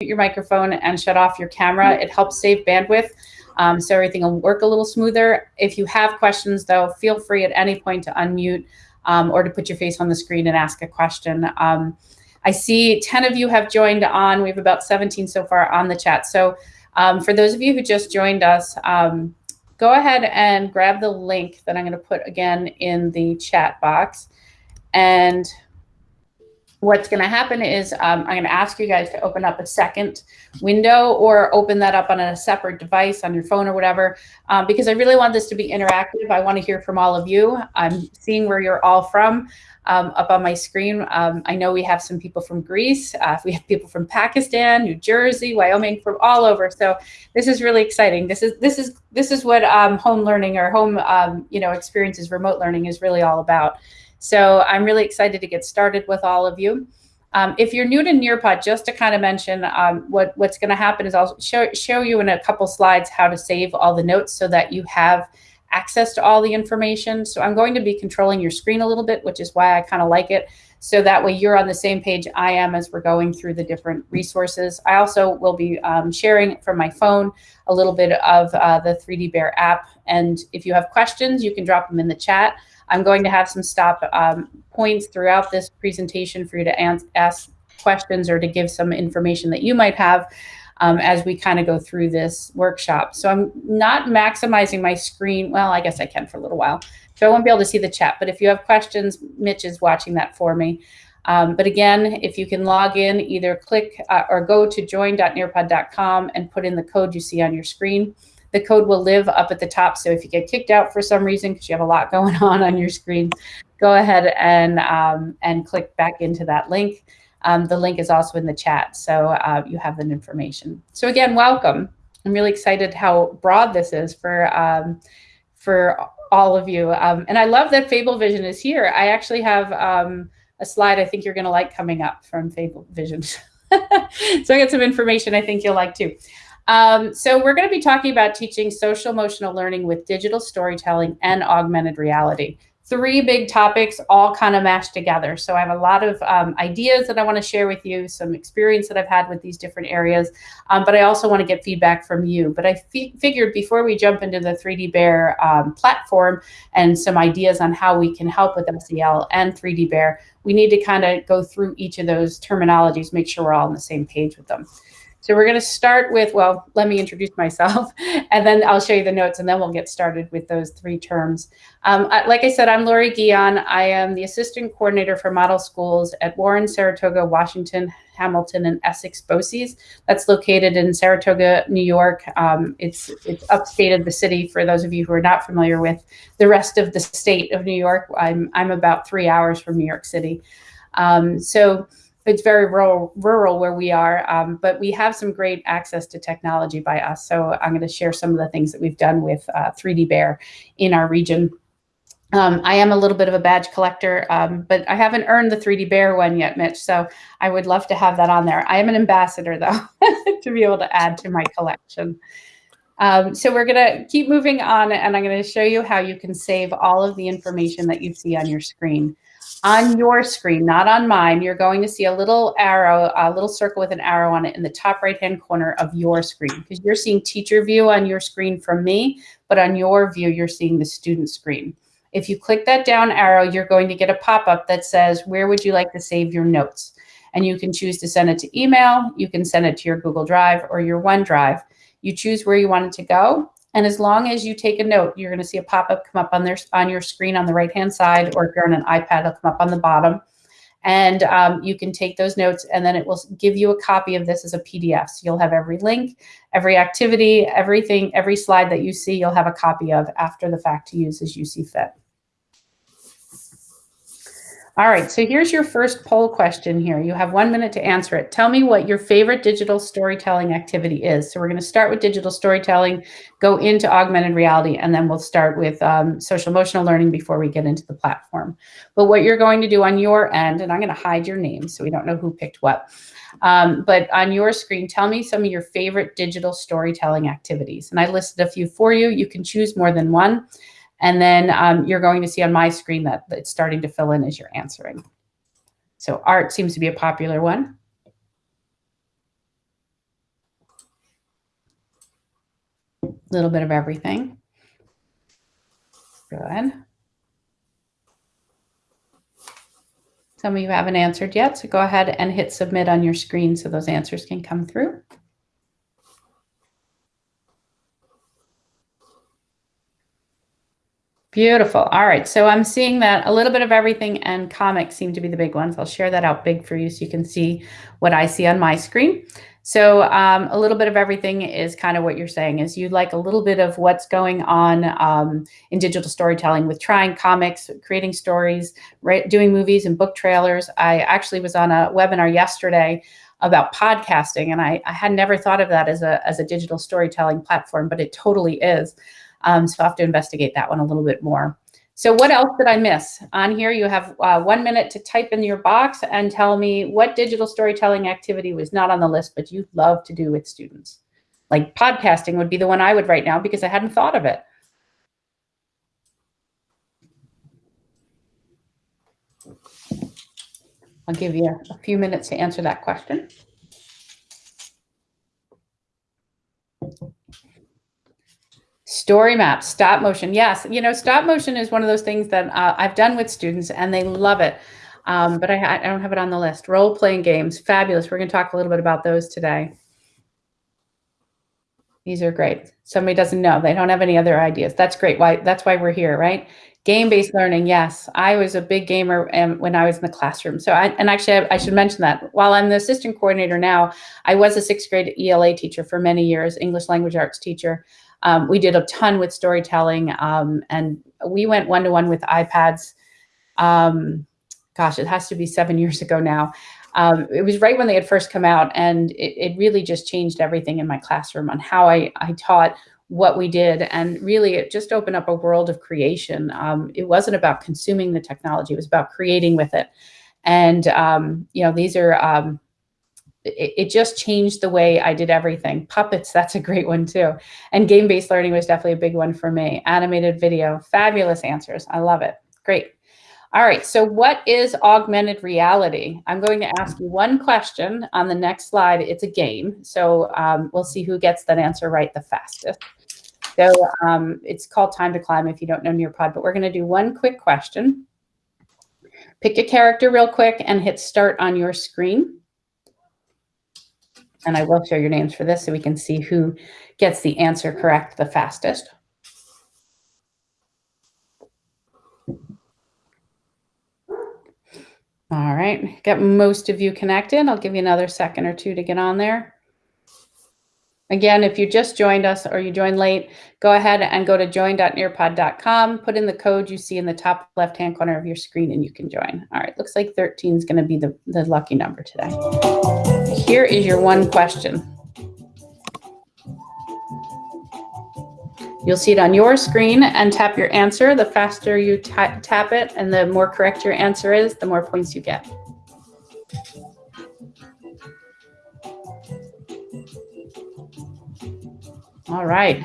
your microphone and shut off your camera. It helps save bandwidth. Um, so everything will work a little smoother. If you have questions though, feel free at any point to unmute um, or to put your face on the screen and ask a question. Um, I see 10 of you have joined on. We have about 17 so far on the chat. So um, for those of you who just joined us, um, go ahead and grab the link that I'm going to put again in the chat box. And what's going to happen is um, I'm going to ask you guys to open up a second window or open that up on a separate device on your phone or whatever, um, because I really want this to be interactive. I want to hear from all of you. I'm seeing where you're all from um, up on my screen. Um, I know we have some people from Greece. Uh, we have people from Pakistan, New Jersey, Wyoming, from all over. So this is really exciting. This is this is this is what um, home learning or home um, you know experiences, remote learning is really all about. So I'm really excited to get started with all of you. Um, if you're new to Nearpod, just to kind of mention um, what, what's going to happen is I'll show, show you in a couple slides how to save all the notes so that you have access to all the information. So I'm going to be controlling your screen a little bit, which is why I kind of like it. So that way you're on the same page I am as we're going through the different resources. I also will be um, sharing from my phone a little bit of uh, the 3D Bear app. And if you have questions, you can drop them in the chat. I'm going to have some stop um, points throughout this presentation for you to ask questions or to give some information that you might have um, as we kind of go through this workshop. So I'm not maximizing my screen. Well, I guess I can for a little while. So I won't be able to see the chat, but if you have questions, Mitch is watching that for me. Um, but again, if you can log in, either click uh, or go to join.nearpod.com and put in the code you see on your screen. The code will live up at the top. So if you get kicked out for some reason, because you have a lot going on on your screen, go ahead and, um, and click back into that link. Um, the link is also in the chat, so uh, you have that information. So again, welcome. I'm really excited how broad this is for, um, for all of you. Um, and I love that Fable Vision is here. I actually have um, a slide I think you're gonna like coming up from Fable Vision. so I got some information I think you'll like too. Um, so we're going to be talking about teaching social emotional learning with digital storytelling and augmented reality. Three big topics all kind of mashed together. So I have a lot of um, ideas that I want to share with you, some experience that I've had with these different areas, um, but I also want to get feedback from you. But I figured before we jump into the 3D Bear um, platform and some ideas on how we can help with SEL and 3D Bear, we need to kind of go through each of those terminologies, make sure we're all on the same page with them. So we're going to start with, well, let me introduce myself, and then I'll show you the notes, and then we'll get started with those three terms. Um, like I said, I'm Lori Guion. I am the Assistant Coordinator for Model Schools at Warren, Saratoga, Washington, Hamilton, and Essex BOCES. That's located in Saratoga, New York. Um, it's, it's upstate of the city for those of you who are not familiar with the rest of the state of New York. I'm, I'm about three hours from New York City. Um, so it's very rural, rural where we are, um, but we have some great access to technology by us. So I'm going to share some of the things that we've done with uh, 3D Bear in our region. Um, I am a little bit of a badge collector, um, but I haven't earned the 3D Bear one yet, Mitch. So I would love to have that on there. I am an ambassador, though, to be able to add to my collection. Um, so we're going to keep moving on, and I'm going to show you how you can save all of the information that you see on your screen on your screen, not on mine, you're going to see a little arrow, a little circle with an arrow on it in the top right-hand corner of your screen because you're seeing teacher view on your screen from me, but on your view, you're seeing the student screen. If you click that down arrow, you're going to get a pop-up that says, where would you like to save your notes? And you can choose to send it to email, you can send it to your Google Drive or your OneDrive. You choose where you want it to go, and as long as you take a note, you're going to see a pop-up come up on there on your screen on the right-hand side, or if you're on an iPad, it'll come up on the bottom. And um, you can take those notes and then it will give you a copy of this as a PDF. So you'll have every link, every activity, everything, every slide that you see, you'll have a copy of after the fact to use as you see fit. All right, so here's your first poll question here. You have one minute to answer it. Tell me what your favorite digital storytelling activity is. So we're going to start with digital storytelling, go into augmented reality, and then we'll start with um, social emotional learning before we get into the platform. But what you're going to do on your end, and I'm going to hide your name so we don't know who picked what, um, but on your screen, tell me some of your favorite digital storytelling activities. And I listed a few for you. You can choose more than one. And then um, you're going to see on my screen that it's starting to fill in as you're answering. So art seems to be a popular one. A little bit of everything. Good. Some of you haven't answered yet, so go ahead and hit submit on your screen so those answers can come through. Beautiful. All right. So I'm seeing that a little bit of everything and comics seem to be the big ones. I'll share that out big for you so you can see what I see on my screen. So um, a little bit of everything is kind of what you're saying is you like a little bit of what's going on um, in digital storytelling with trying comics, creating stories, right, doing movies and book trailers. I actually was on a webinar yesterday about podcasting and I, I had never thought of that as a, as a digital storytelling platform, but it totally is. Um, so I'll have to investigate that one a little bit more. So what else did I miss? On here, you have uh, one minute to type in your box and tell me what digital storytelling activity was not on the list, but you'd love to do with students. Like podcasting would be the one I would write now because I hadn't thought of it. I'll give you a few minutes to answer that question. Story maps, stop motion. Yes, you know, stop motion is one of those things that uh, I've done with students and they love it. Um, but I, I, don't have it on the list. Role playing games, fabulous. We're going to talk a little bit about those today. These are great. Somebody doesn't know. They don't have any other ideas. That's great. Why? That's why we're here, right? Game-based learning. Yes, I was a big gamer um, when I was in the classroom. So, I, and actually, I, I should mention that while I'm the assistant coordinator now, I was a sixth grade ELA teacher for many years, English language arts teacher. Um, we did a ton with storytelling um, and we went one-to-one with iPads. Um, gosh, it has to be seven years ago now. Um, it was right when they had first come out and it, it, really just changed everything in my classroom on how I, I taught what we did. And really it just opened up a world of creation. Um, it wasn't about consuming the technology, it was about creating with it. And, um, you know, these are, it, it, just changed the way I did everything. Puppets, that's a great one too. And game-based learning was definitely a big one for me. Animated video, fabulous answers. I love it. Great. All right, so what is augmented reality? I'm going to ask you one question on the next slide. It's a game, so um, we'll see who gets that answer right the fastest. So um, it's called Time to Climb if you don't know Nearpod, but we're gonna do one quick question. Pick a character real quick and hit start on your screen and I will share your names for this so we can see who gets the answer correct the fastest. All right, got most of you connected. I'll give you another second or two to get on there. Again, if you just joined us or you joined late, go ahead and go to join.nearpod.com, put in the code you see in the top left-hand corner of your screen and you can join. All right, looks like 13 is gonna be the, the lucky number today. Here is your one question. You'll see it on your screen and tap your answer. The faster you tap it and the more correct your answer is, the more points you get. All right.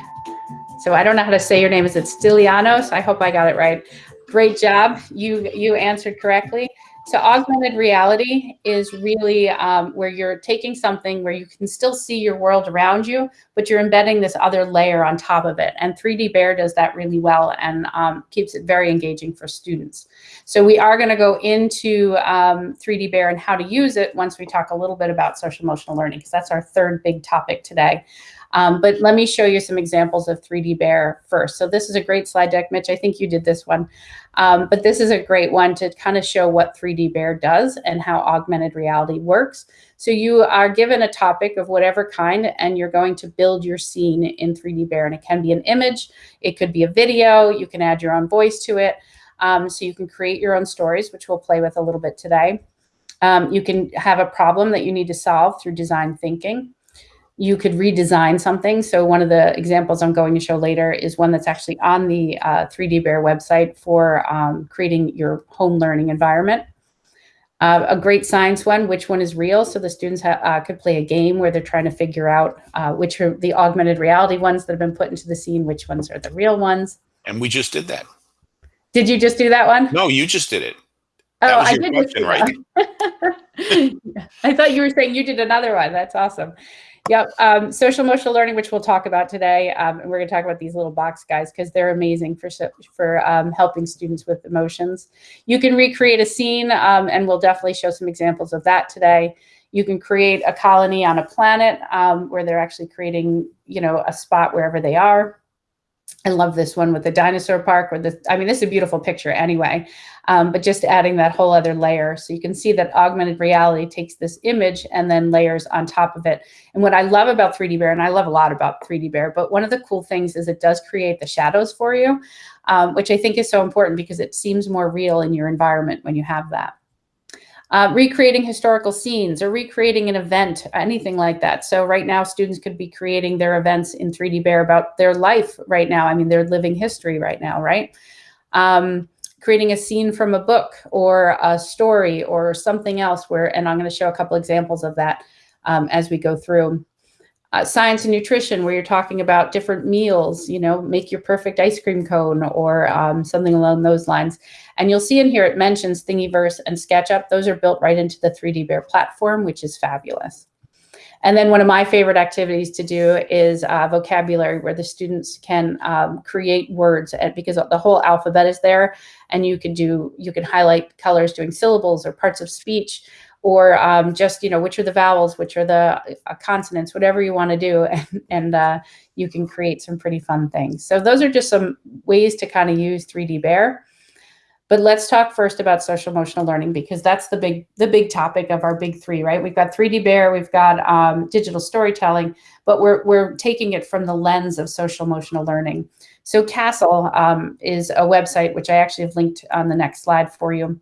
So I don't know how to say your name. Is it Stilianos? I hope I got it right. Great job. You you answered correctly. So augmented reality is really um, where you're taking something where you can still see your world around you, but you're embedding this other layer on top of it. And 3D Bear does that really well and um, keeps it very engaging for students. So we are gonna go into um, 3D Bear and how to use it once we talk a little bit about social emotional learning, because that's our third big topic today. Um, but let me show you some examples of 3D Bear first. So this is a great slide deck, Mitch. I think you did this one. Um, but this is a great one to kind of show what 3D Bear does and how augmented reality works. So you are given a topic of whatever kind and you're going to build your scene in 3D Bear. And it can be an image, it could be a video, you can add your own voice to it. Um, so you can create your own stories, which we'll play with a little bit today. Um, you can have a problem that you need to solve through design thinking you could redesign something. So one of the examples I'm going to show later is one that's actually on the uh, 3D Bear website for um, creating your home learning environment. Uh, a great science one, which one is real? So the students uh, could play a game where they're trying to figure out uh, which are the augmented reality ones that have been put into the scene, which ones are the real ones. And we just did that. Did you just do that one? No, you just did it. That oh, I did question, right? I thought you were saying you did another one. That's awesome. Yep. Um, social emotional learning, which we'll talk about today. Um, and we're going to talk about these little box guys because they're amazing for, for um, helping students with emotions. You can recreate a scene um, and we'll definitely show some examples of that today. You can create a colony on a planet um, where they're actually creating, you know, a spot wherever they are. I love this one with the dinosaur park or the, I mean, this is a beautiful picture anyway, um, but just adding that whole other layer. So you can see that augmented reality takes this image and then layers on top of it. And what I love about 3D Bear, and I love a lot about 3D Bear, but one of the cool things is it does create the shadows for you, um, which I think is so important because it seems more real in your environment when you have that uh, recreating historical scenes or recreating an event, anything like that. So right now, students could be creating their events in 3D Bear about their life right now. I mean, they're living history right now, right? Um, creating a scene from a book or a story or something else where, and I'm going to show a couple examples of that um, as we go through uh, science and nutrition where you're talking about different meals, you know, make your perfect ice cream cone or um, something along those lines. And you'll see in here it mentions Thingiverse and SketchUp. Those are built right into the 3D Bear platform, which is fabulous. And then one of my favorite activities to do is uh, vocabulary where the students can um, create words because the whole alphabet is there and you can do, you can highlight colors doing syllables or parts of speech or um, just, you know, which are the vowels, which are the uh, consonants, whatever you want to do. And, and uh, you can create some pretty fun things. So those are just some ways to kind of use 3D Bear. But let's talk first about social emotional learning because that's the big the big topic of our big three, right? We've got 3D Bear, we've got um, digital storytelling, but we're we're taking it from the lens of social emotional learning. So CASEL um, is a website which I actually have linked on the next slide for you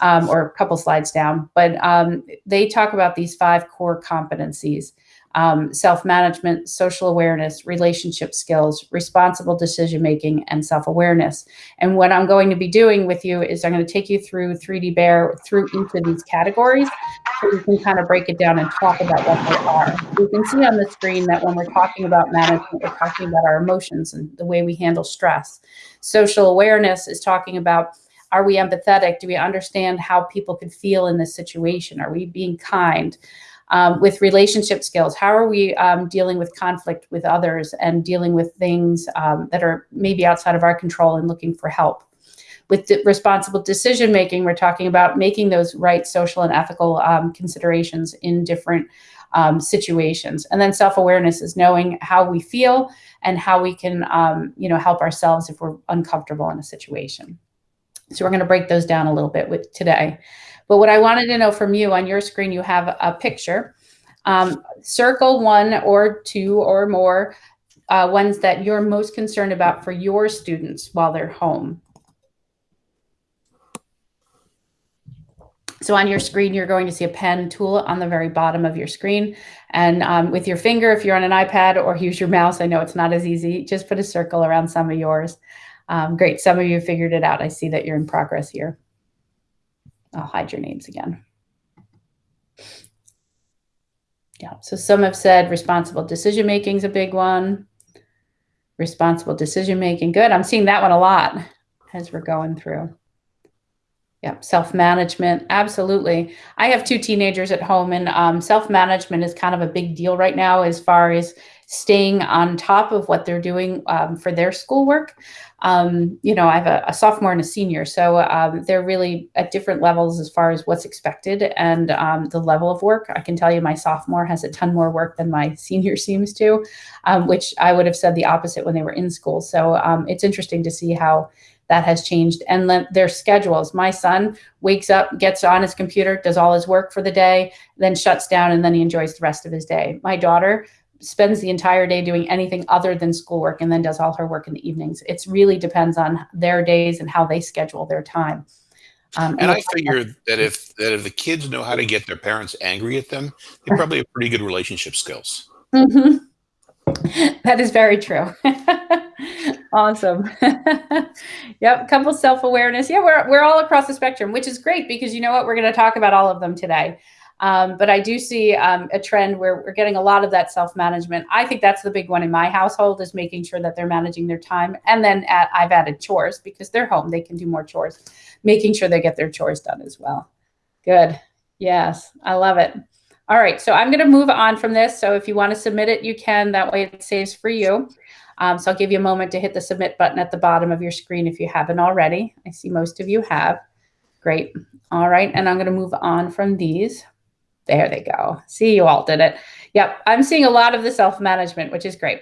um, or a couple slides down, but um, they talk about these five core competencies, um, self-management, social awareness, relationship skills, responsible decision-making, and self-awareness. And what I'm going to be doing with you is I'm going to take you through 3D Bear through each of these categories so we can kind of break it down and talk about what they are. You can see on the screen that when we're talking about management, we're talking about our emotions and the way we handle stress. Social awareness is talking about are we empathetic? Do we understand how people could feel in this situation? Are we being kind? Um, with relationship skills, how are we um, dealing with conflict with others and dealing with things um, that are maybe outside of our control and looking for help? With responsible decision making, we're talking about making those right social and ethical um, considerations in different um, situations. And then self-awareness is knowing how we feel and how we can, um, you know, help ourselves if we're uncomfortable in a situation. So we're going to break those down a little bit with today. But what I wanted to know from you on your screen, you have a picture. Um, circle one or two or more uh, ones that you're most concerned about for your students while they're home. So on your screen, you're going to see a pen tool on the very bottom of your screen. And um, with your finger, if you're on an iPad or use your mouse, I know it's not as easy, just put a circle around some of yours. Um, great. Some of you figured it out. I see that you're in progress here. I'll hide your names again. Yeah, so some have said responsible decision making is a big one. Responsible decision making. Good. I'm seeing that one a lot as we're going through. Yep, self-management, absolutely. I have two teenagers at home and um, self-management is kind of a big deal right now as far as staying on top of what they're doing um, for their schoolwork. Um, you know, I have a, a, sophomore and a senior, so um, they're really at different levels as far as what's expected and um, the level of work. I can tell you my sophomore has a ton more work than my senior seems to, um, which I would have said the opposite when they were in school. So um, it's interesting to see how that has changed and their schedules. My son wakes up, gets on his computer, does all his work for the day, then shuts down and then he enjoys the rest of his day. My daughter spends the entire day doing anything other than schoolwork and then does all her work in the evenings. It really depends on their days and how they schedule their time. Um, and, and I figure that if that if the kids know how to get their parents angry at them, they probably have pretty good relationship skills. Mm -hmm. That is very true. awesome. yep, couple self-awareness. Yeah, we're we're all across the spectrum, which is great because you know what? We're going to talk about all of them today. Um, but I do see um, a trend where we're getting a lot of that self-management. I think that's the big one in my household is making sure that they're managing their time. And then at, I've added chores because they're home, they can do more chores, making sure they get their chores done as well. Good. Yes, I love it. All right, so I'm going to move on from this. So if you want to submit it, you can. That way it saves for you. Um, so I'll give you a moment to hit the submit button at the bottom of your screen if you haven't already. I see most of you have. Great. All right, and I'm going to move on from these. There they go. See, you all did it. Yep, I'm seeing a lot of the self-management, which is great.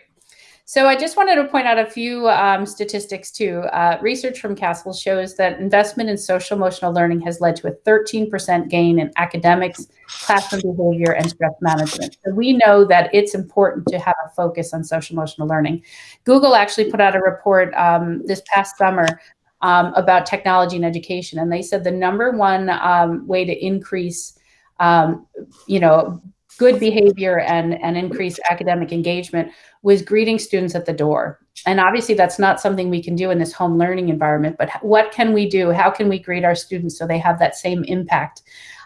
So I just wanted to point out a few um, statistics too. Uh, research from CASEL shows that investment in social emotional learning has led to a 13% gain in academics, classroom behavior, and stress management. So we know that it's important to have a focus on social emotional learning. Google actually put out a report um, this past summer um, about technology and education, and they said the number one um, way to increase um, you know, good behavior and, and increased academic engagement was greeting students at the door. And obviously that's not something we can do in this home learning environment, but what can we do? How can we greet our students so they have that same impact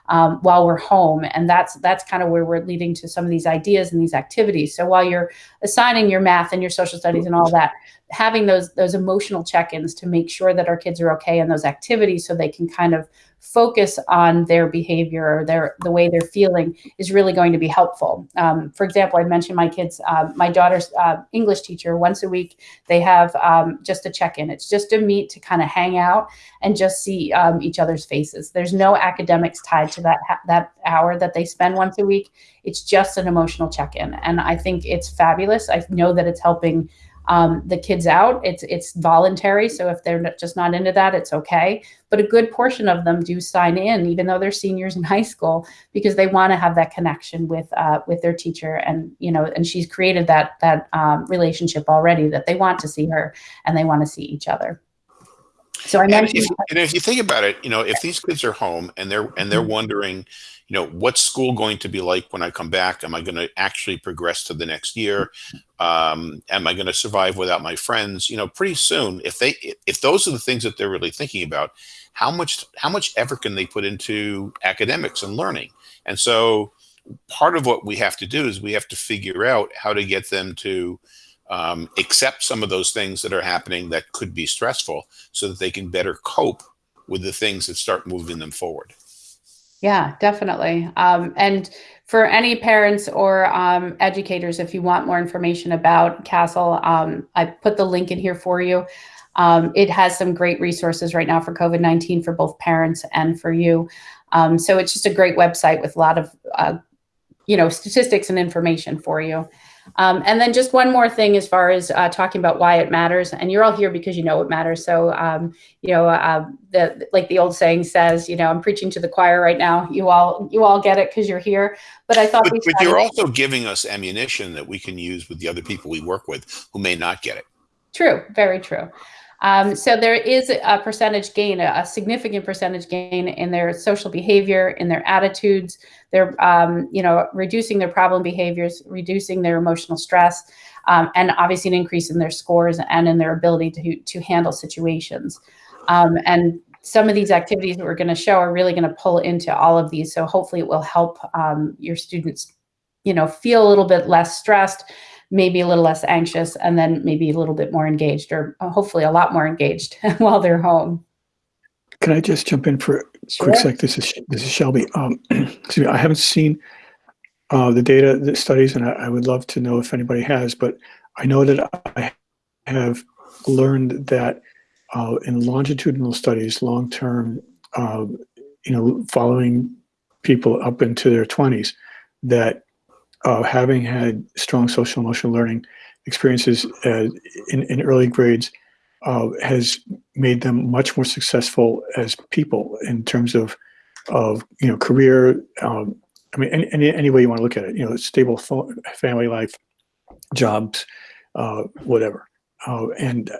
um, while we're home? And that's that's kind of where we're leading to some of these ideas and these activities. So while you're assigning your math and your social studies and all that, having those those emotional check-ins to make sure that our kids are okay in those activities so they can kind of focus on their behavior or their the way they're feeling is really going to be helpful. Um, for example, I mentioned my kids, uh, my daughter's uh, English teacher, once a week, they have um, just a check-in. It's just a meet to kind of hang out and just see um, each other's faces. There's no academics tied to that, that hour that they spend once a week. It's just an emotional check-in. And I think it's fabulous. I know that it's helping um, the kids out. It's it's voluntary, so if they're just not into that, it's okay. But a good portion of them do sign in, even though they're seniors in high school, because they want to have that connection with uh, with their teacher, and you know, and she's created that that um, relationship already that they want to see her and they want to see each other. So I mentioned, and if, and if you think about it, you know, if these kids are home and they're and they're mm-hmm. wondering you know, what's school going to be like when I come back? Am I going to actually progress to the next year? Um, am I going to survive without my friends? You know, pretty soon, if they, if those are the things that they're really thinking about, how much, how much effort can they put into academics and learning? And so part of what we have to do is we have to figure out how to get them to um, accept some of those things that are happening that could be stressful so that they can better cope with the things that start moving them forward. Yeah, definitely. Um, and for any parents or um, educators, if you want more information about CASEL, um, I put the link in here for you. Um, it has some great resources right now for COVID-19 for both parents and for you. Um, so it's just a great website with a lot of, uh, you know, statistics and information for you. Um, and then just one more thing as far as uh, talking about why it matters, and you're all here because you know it matters. So, um, you know, uh, the, like the old saying says, you know, I'm preaching to the choir right now. You all, you all get it because you're here. But I thought, but, but you're also giving us ammunition that we can use with the other people we work with who may not get it. True, very true. Um, so there is a percentage gain, a, significant percentage gain in their social behavior, in their attitudes. They're, um, you know, reducing their problem behaviors, reducing their emotional stress, um, and obviously an increase in their scores and in their ability to, to handle situations. Um, and some of these activities that we're going to show are really going to pull into all of these. So hopefully it will help um, your students, you know, feel a little bit less stressed, maybe a little less anxious, and then maybe a little bit more engaged or uh, hopefully a lot more engaged while they're home. Can I just jump in for a sure. quick sec? This is this is Shelby. Um, excuse me. I haven't seen uh, the data, the studies, and I, I, would love to know if anybody has. But I know that I have learned that uh, in longitudinal studies, long term, uh, you know, following people up into their twenties, that having had strong social emotional learning experiences uh, in, in early grades uh, has made them much more successful as people in terms of of you know career. Um, I mean, any, any, any way you want to look at it, you know, stable family life, jobs, uh, whatever. Uh, and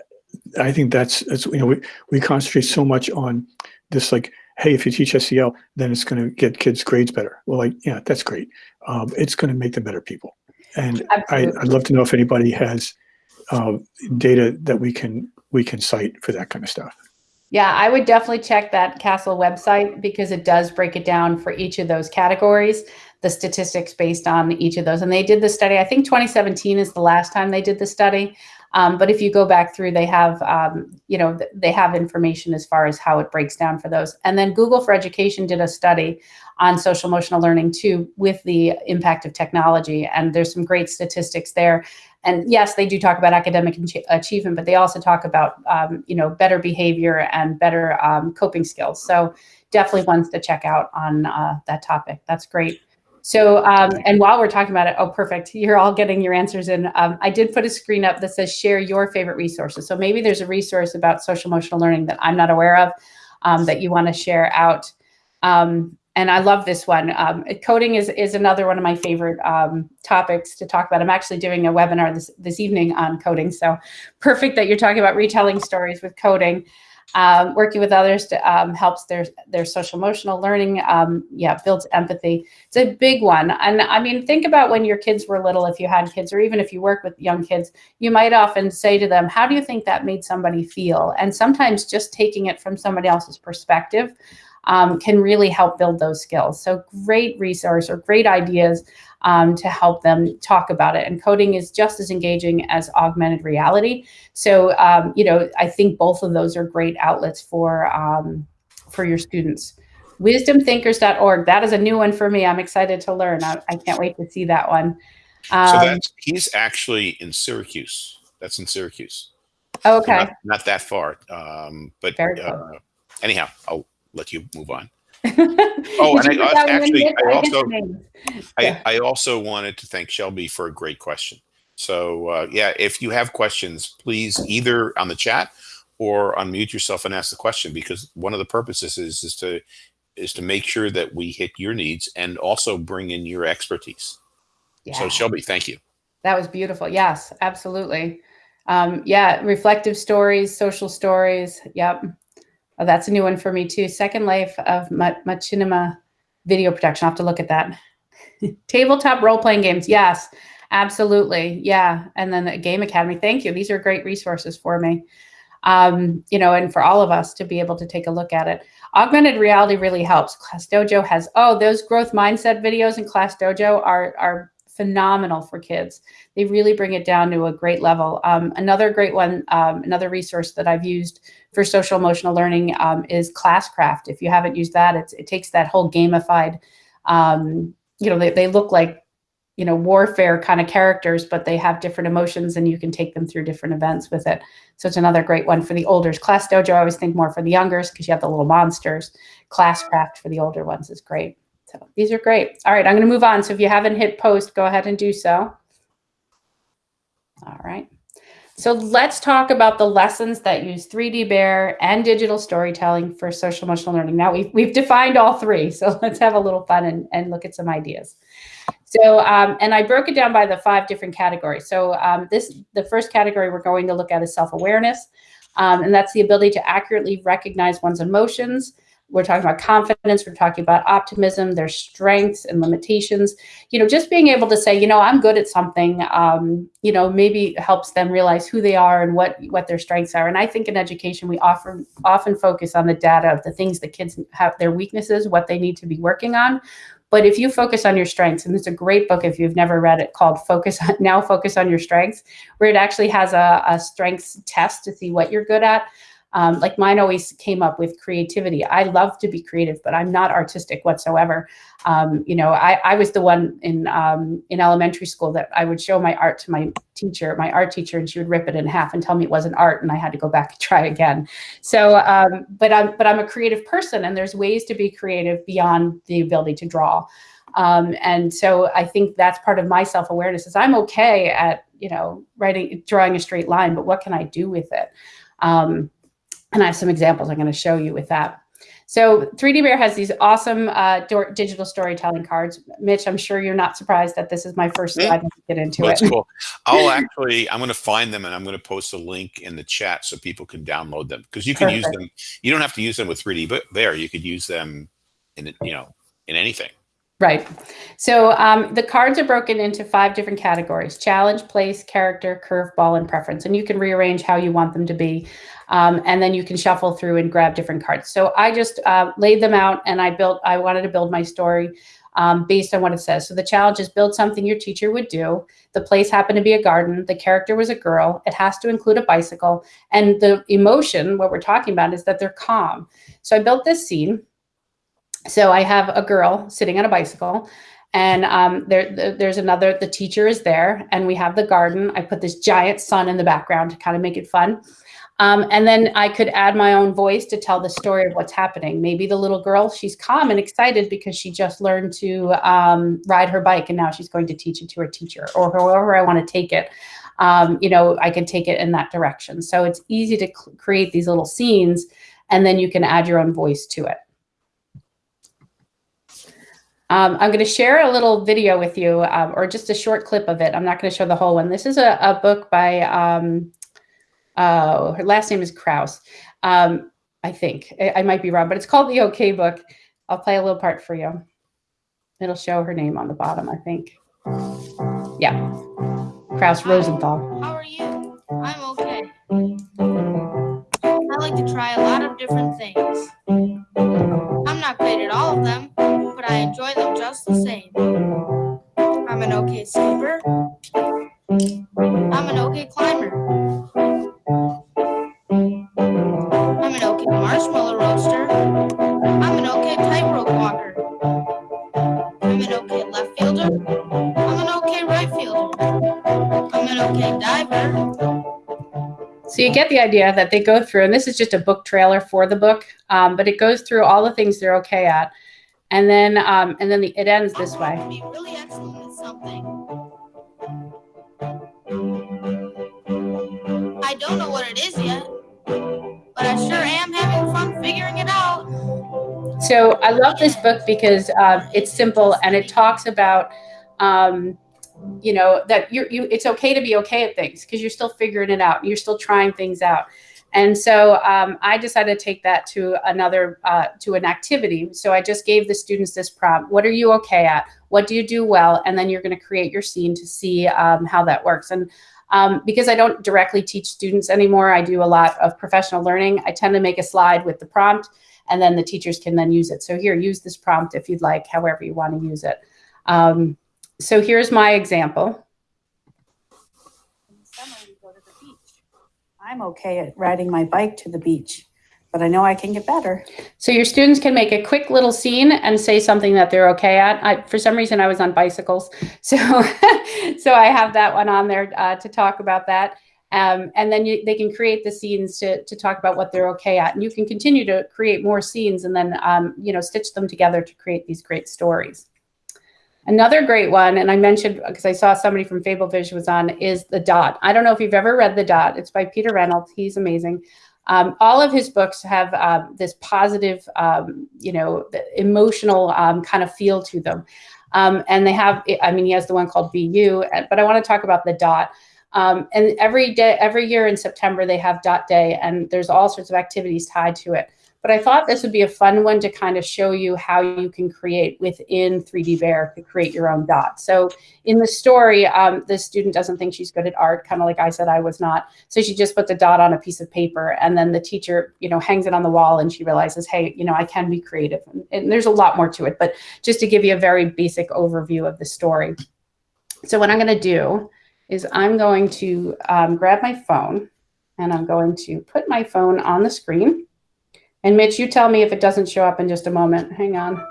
I think that's, that's you know we, we concentrate so much on this like hey, if you teach SEL, then it's going to get kids grades better. Well, like, yeah, that's great. Um, it's going to make them better people. And I, would love to know if anybody has uh, data that we can we can cite for that kind of stuff. Yeah, I would definitely check that CASEL website because it does break it down for each of those categories, the statistics based on each of those. And they did the study, I think 2017 is the last time they did the study. Um, but if you go back through, they have, um, you know, they have information as far as how it breaks down for those. And then Google for Education did a study on social emotional learning too, with the impact of technology. And there's some great statistics there. And yes, they do talk about academic achievement, but they also talk about, um, you know, better behavior and better um, coping skills. So definitely ones to check out on uh, that topic. That's great. So, um, and while we're talking about it, oh, perfect. You're all getting your answers in. Um, I did put a screen up that says share your favorite resources. So maybe there's a resource about social emotional learning that I'm not aware of um, that you want to share out. Um, and I love this one. Um, coding is, is another one of my favorite um, topics to talk about. I'm actually doing a webinar this, this evening on coding. So perfect that you're talking about retelling stories with coding. Um, working with others to, um, helps their their social emotional learning. Um, yeah, builds empathy. It's a big one. And I mean, think about when your kids were little, if you had kids, or even if you work with young kids, you might often say to them, "How do you think that made somebody feel?" And sometimes just taking it from somebody else's perspective um, can really help build those skills. So great resource or great ideas um, to help them talk about it. And coding is just as engaging as augmented reality. So, um, you know, I think both of those are great outlets for, um, for your students. Wisdomthinkers.org, that is a new one for me. I'm excited to learn. I, I can't wait to see that one. so um, that's, he's actually in Syracuse. That's in Syracuse. Okay. So not, not, that far. Um, but uh, anyhow, I'll let you move on. oh, and I, actually, I also, I, I also wanted to thank Shelby for a great question. So uh, yeah, if you have questions, please either on the chat or unmute yourself and ask the question because one of the purposes is, is to is to make sure that we hit your needs and also bring in your expertise. Yeah. So Shelby, thank you. That was beautiful. Yes, absolutely. Um, yeah, reflective stories, social stories. Yep. Oh, that's a new one for me too. Second Life of Machinima video production. I'll have to look at that. Tabletop role-playing games. Yes, absolutely. Yeah. And then the Game Academy. Thank you. These are great resources for me. Um, you know, and for all of us to be able to take a look at it. Augmented reality really helps. Class Dojo has, oh, those growth mindset videos in Class Dojo are, are phenomenal for kids. They really bring it down to a great level. Um, another great one, um, another resource that I've used for social emotional learning um, is Classcraft. If you haven't used that, it takes that whole gamified, um, you know, they, they look like, you know, warfare kind of characters, but they have different emotions and you can take them through different events with it. So it's another great one for the olders. Class Dojo, I always think more for the youngers because you have the little monsters. Classcraft for the older ones is great. So these are great. All right, I'm going to move on. So if you haven't hit post, go ahead and do so. All right. So let's talk about the lessons that use 3D Bear and digital storytelling for social emotional learning. Now we've, we've defined all three, so let's have a little fun and, and look at some ideas. So, um, and I broke it down by the five different categories. So um, this, the first category we're going to look at is self-awareness. Um, and that's the ability to accurately recognize one's emotions, we're talking about confidence we're talking about optimism their strengths and limitations. You know just being able to say you know i'm good at something um, you know maybe helps them realize who they are and what what their strengths are. And i think in education we often often focus on the data of the things the kids have their weaknesses what they need to be working on. But if you focus on your strengths, and it's a great book if you've never read it called Focus on, Now Focus on Your Strengths, where it actually has a, a strengths test to see what you're good at. Um, like mine always came up with creativity. I love to be creative, but I'm not artistic whatsoever. Um, you know, I, I was the one in um, in elementary school that I would show my art to my teacher, my art teacher, and she would rip it in half and tell me it wasn't art, and I had to go back and try again. So, um, but I'm but I'm a creative person, and there's ways to be creative beyond the ability to draw. Um, and so I think that's part of my self-awareness is I'm okay at, you know, writing, drawing a straight line, but what can I do with it? Um, and I have some examples I'm going to show you with that. So 3D Bear has these awesome uh, digital storytelling cards. Mitch, I'm sure you're not surprised that this is my first slide to get into That's it. cool. I'll actually, I'm going to find them and I'm going to post a link in the chat so people can download them because you can Perfect. use them. You don't have to use them with 3D Bear. You could use them in, you know, in anything. Right. So um, the cards are broken into five different categories, challenge, place, character, curveball, and preference. And you can rearrange how you want them to be. Um, and then you can shuffle through and grab different cards. So I just uh, laid them out and I built, I wanted to build my story um, based on what it says. So the challenge is build something your teacher would do. The place happened to be a garden. The character was a girl. It has to include a bicycle. And the emotion, what we're talking about is that they're calm. So I built this scene so I have a girl sitting on a bicycle and um, there, there's another, the teacher is there and we have the garden. I put this giant sun in the background to kind of make it fun. Um, and then I could add my own voice to tell the story of what's happening. Maybe the little girl, she's calm and excited because she just learned to um, ride her bike and now she's going to teach it to her teacher or however I want to take it. Um, you know, I can take it in that direction. So it's easy to create these little scenes and then you can add your own voice to it. Um, I'm going to share a little video with you, um, or just a short clip of it. I'm not going to show the whole one. This is a, a book by, um, uh, her last name is Krouse, um, I think. I, I, might be wrong, but it's called The OK Book. I'll play a little part for you. It'll show her name on the bottom, I think. Yeah, Krouse Rosenthal. How are you? I'm okay. I like to try a lot of different things. I'm not great at all of them, I enjoy them just the same. I'm an okay skipper. I'm an okay climber. I'm an okay marshmallow roaster. I'm an okay tightrope walker. I'm an okay left fielder. I'm an okay right fielder. I'm an okay diver. So you get the idea that they go through, and this is just a book trailer for the book, um, but it goes through all the things they're okay at. And then, um, and then the, it ends this way. Really excellent at something. I don't know what it is yet, but I sure am having fun figuring it out. So I love this book because uh, it's simple and it talks about, um, you know, that you're, you, it's okay to be okay at things because you're still figuring it out. You're still trying things out. And so um, I decided to take that to another, uh, to an activity. So I just gave the students this prompt. What are you okay at? What do you do well? And then you're going to create your scene to see um, how that works. And um, because I don't directly teach students anymore, I do a lot of professional learning. I tend to make a slide with the prompt and then the teachers can then use it. So here, use this prompt if you'd like, however you want to use it. Um, so here's my example. I'm okay at riding my bike to the beach, but I know I can get better. So your students can make a quick little scene and say something that they're okay at. I, for some reason, I was on bicycles, so so I have that one on there uh, to talk about that. Um, and then you, they can create the scenes to, to talk about what they're okay at. And you can continue to create more scenes and then, um, you know, stitch them together to create these great stories. Another great one, and I mentioned because I saw somebody from Fable Vision was on, is The Dot. I don't know if you've ever read The Dot. It's by Peter Reynolds. He's amazing. Um, all of his books have um, this positive, um, you know, emotional um, kind of feel to them. Um, and they have, I mean, he has the one called You, but I want to talk about The Dot. And every day, every year in September, they have Dot Day, and there's all sorts of activities tied to it. But I thought this would be a fun one to kind of show you how you can create within 3D Bear to create your own dot. So in the story, um, the student doesn't think she's good at art, kind of like I said I was not. So she just puts a dot on a piece of paper and then the teacher, you know, hangs it on the wall and she realizes, hey, you know, I can be creative. And, and there's a lot more to it, but just to give you a very basic overview of the story. So what I'm going to do is I'm going to um, grab my phone and I'm going to put my phone on the screen. And Mitch, you tell me if it doesn't show up in just a moment. Hang on.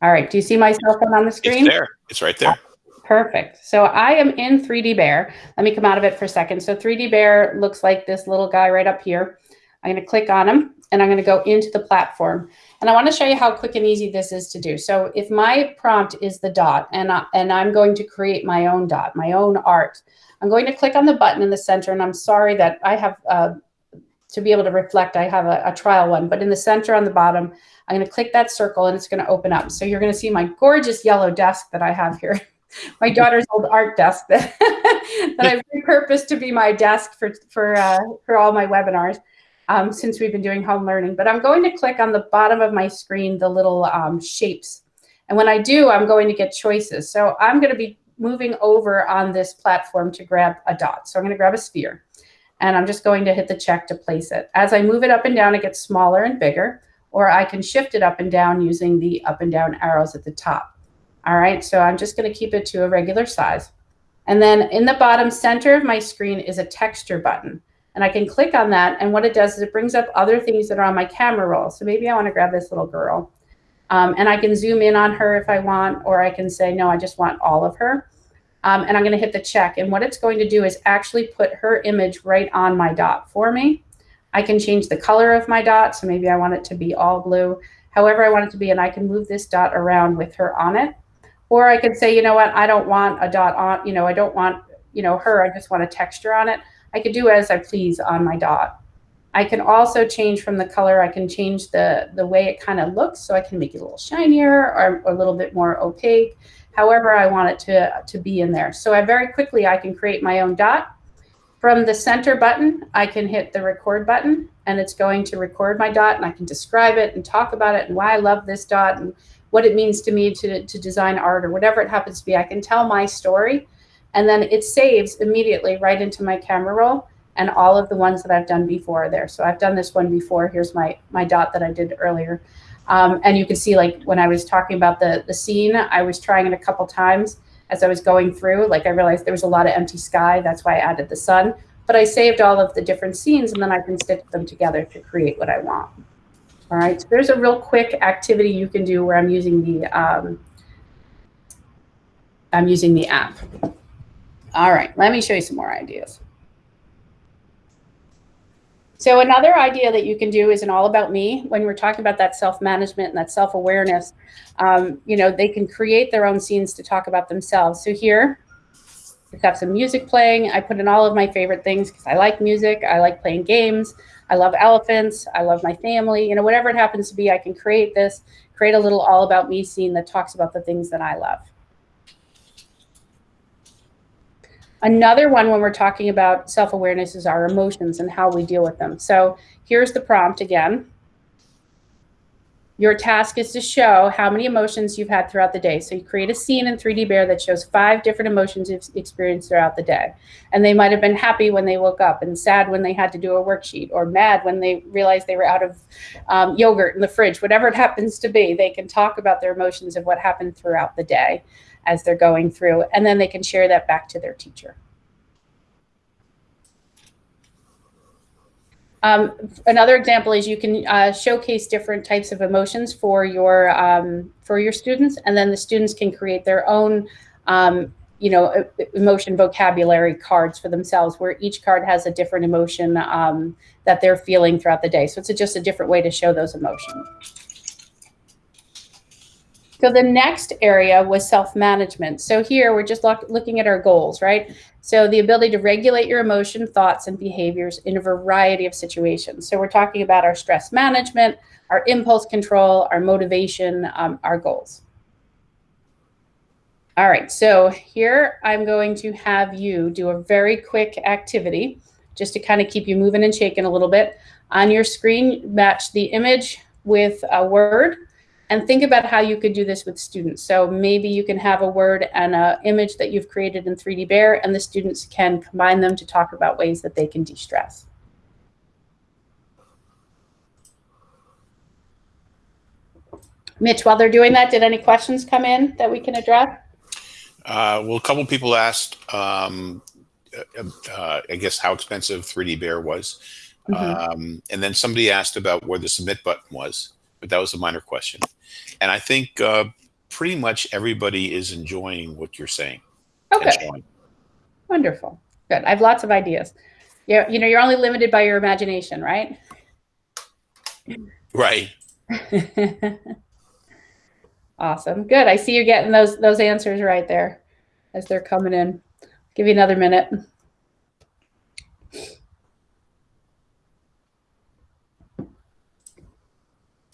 All right, do you see my cell phone on the screen? It's there, it's right there. Perfect. So I am in 3D Bear. Let me come out of it for a second. So 3D Bear looks like this little guy right up here. I'm gonna click on him and I'm gonna go into the platform. And I wanna show you how quick and easy this is to do. So if my prompt is the dot and, I, and I'm going to create my own dot, my own art, I'm going to click on the button in the center and I'm sorry that I have uh, to be able to reflect, I have a, a, trial one, but in the center on the bottom, I'm going to click that circle and it's going to open up. So you're going to see my gorgeous yellow desk that I have here. my daughter's old art desk that, that I've repurposed to be my desk for, for, uh, for all my webinars. um, since we've been doing home learning, but I'm going to click on the bottom of my screen, the little um, shapes. And when I do, I'm going to get choices. So I'm going to be moving over on this platform to grab a dot. So I'm going to grab a sphere and I'm just going to hit the check to place it. As I move it up and down, it gets smaller and bigger, or I can shift it up and down using the up and down arrows at the top. All right, so I'm just going to keep it to a regular size. And then in the bottom center of my screen is a texture button. And I can click on that. And what it does is it brings up other things that are on my camera roll. So maybe I want to grab this little girl. Um, and I can zoom in on her if I want, or I can say, no, I just want all of her. Um, and I'm going to hit the check. And what it's going to do is actually put her image right on my dot for me. I can change the color of my dot. So maybe I want it to be all blue, however I want it to be. And I can move this dot around with her on it. Or I could say, you know what, I don't want a dot on, you know, I don't want, you know, her, I just want a texture on it. I could do as I please on my dot. I can also change from the color. I can change the, the way it kind of looks. So I can make it a little shinier or, or, a little bit more opaque, however I want it to, to be in there. So I very quickly, I can create my own dot. From the center button, I can hit the record button and it's going to record my dot and I can describe it and talk about it and why I love this dot and what it means to me to, to design art or whatever it happens to be. I can tell my story and then it saves immediately right into my camera roll and all of the ones that I've done before are there. So I've done this one before. Here's my, my dot that I did earlier. Um, and you can see like when I was talking about the, the scene, I was trying it a couple times as I was going through, like I realized there was a lot of empty sky. That's why I added the sun, but I saved all of the different scenes and then I can stitch them together to create what I want. All right, so there's a real quick activity you can do where I'm using the um, I'm using the app. All right, let me show you some more ideas. So another idea that you can do is an all about me. When we're talking about that self-management and that self-awareness, um, you know, they can create their own scenes to talk about themselves. So here, we have some music playing. I put in all of my favorite things because I like music. I like playing games. I love elephants. I love my family. You know, whatever it happens to be, I can create this, create a little all about me scene that talks about the things that I love. Another one when we're talking about self-awareness is our emotions and how we deal with them. So here's the prompt again. Your task is to show how many emotions you've had throughout the day. So you create a scene in 3D Bear that shows five different emotions you've experienced throughout the day. And they might have been happy when they woke up and sad when they had to do a worksheet or mad when they realized they were out of um, yogurt in the fridge, whatever it happens to be. They can talk about their emotions of what happened throughout the day as they're going through, and then they can share that back to their teacher. Um, another example is you can uh, showcase different types of emotions for your um, for your students, and then the students can create their own, um, you know, emotion vocabulary cards for themselves, where each card has a different emotion um, that they're feeling throughout the day. So it's a, just a different way to show those emotions. So the next area was self-management. So here we're just look, looking at our goals, right? So the ability to regulate your emotion, thoughts, and behaviors in a variety of situations. So we're talking about our stress management, our impulse control, our motivation, um, our goals. All right, so here I'm going to have you do a very quick activity just to kind of keep you moving and shaking a little bit. On your screen, match the image with a word and think about how you could do this with students. So maybe you can have a word and an image that you've created in 3D Bear, and the students can combine them to talk about ways that they can de-stress. Mitch, while they're doing that, did any questions come in that we can address? Uh, well, a couple people asked, um, uh, uh, I guess, how expensive 3D Bear was. Mm -hmm. um, and then somebody asked about where the submit button was, but that was a minor question. And I think uh, pretty much everybody is enjoying what you're saying. Okay. Wonderful. Good. I have lots of ideas. Yeah, you know, you're only limited by your imagination, right? Right. awesome. Good. I see you getting those those answers right there as they're coming in. Give you another minute.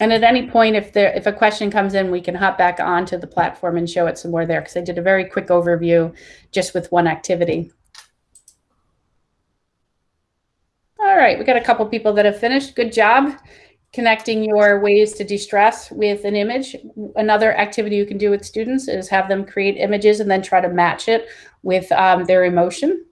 And at any point, if there if a question comes in, we can hop back onto the platform and show it some more there because I did a very quick overview just with one activity. All right, we got a couple people that have finished. Good job connecting your ways to de-stress with an image. Another activity you can do with students is have them create images and then try to match it with um, their emotion.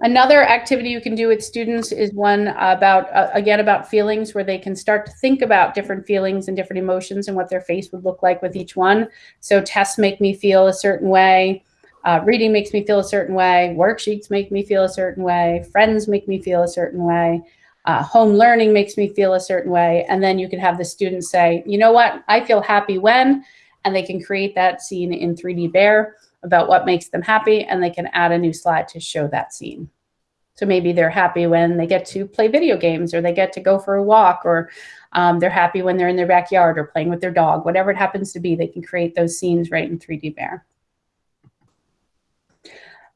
Another activity you can do with students is one about, uh, again, about feelings where they can start to think about different feelings and different emotions and what their face would look like with each one. So tests make me feel a certain way. Uh, reading makes me feel a certain way. Worksheets make me feel a certain way. Friends make me feel a certain way. Uh, home learning makes me feel a certain way. And then you can have the students say, you know what, I feel happy when, and they can create that scene in 3D Bear about what makes them happy, and they can add a new slide to show that scene. So maybe they're happy when they get to play video games or they get to go for a walk or um, they're happy when they're in their backyard or playing with their dog, whatever it happens to be, they can create those scenes right in 3D Bear.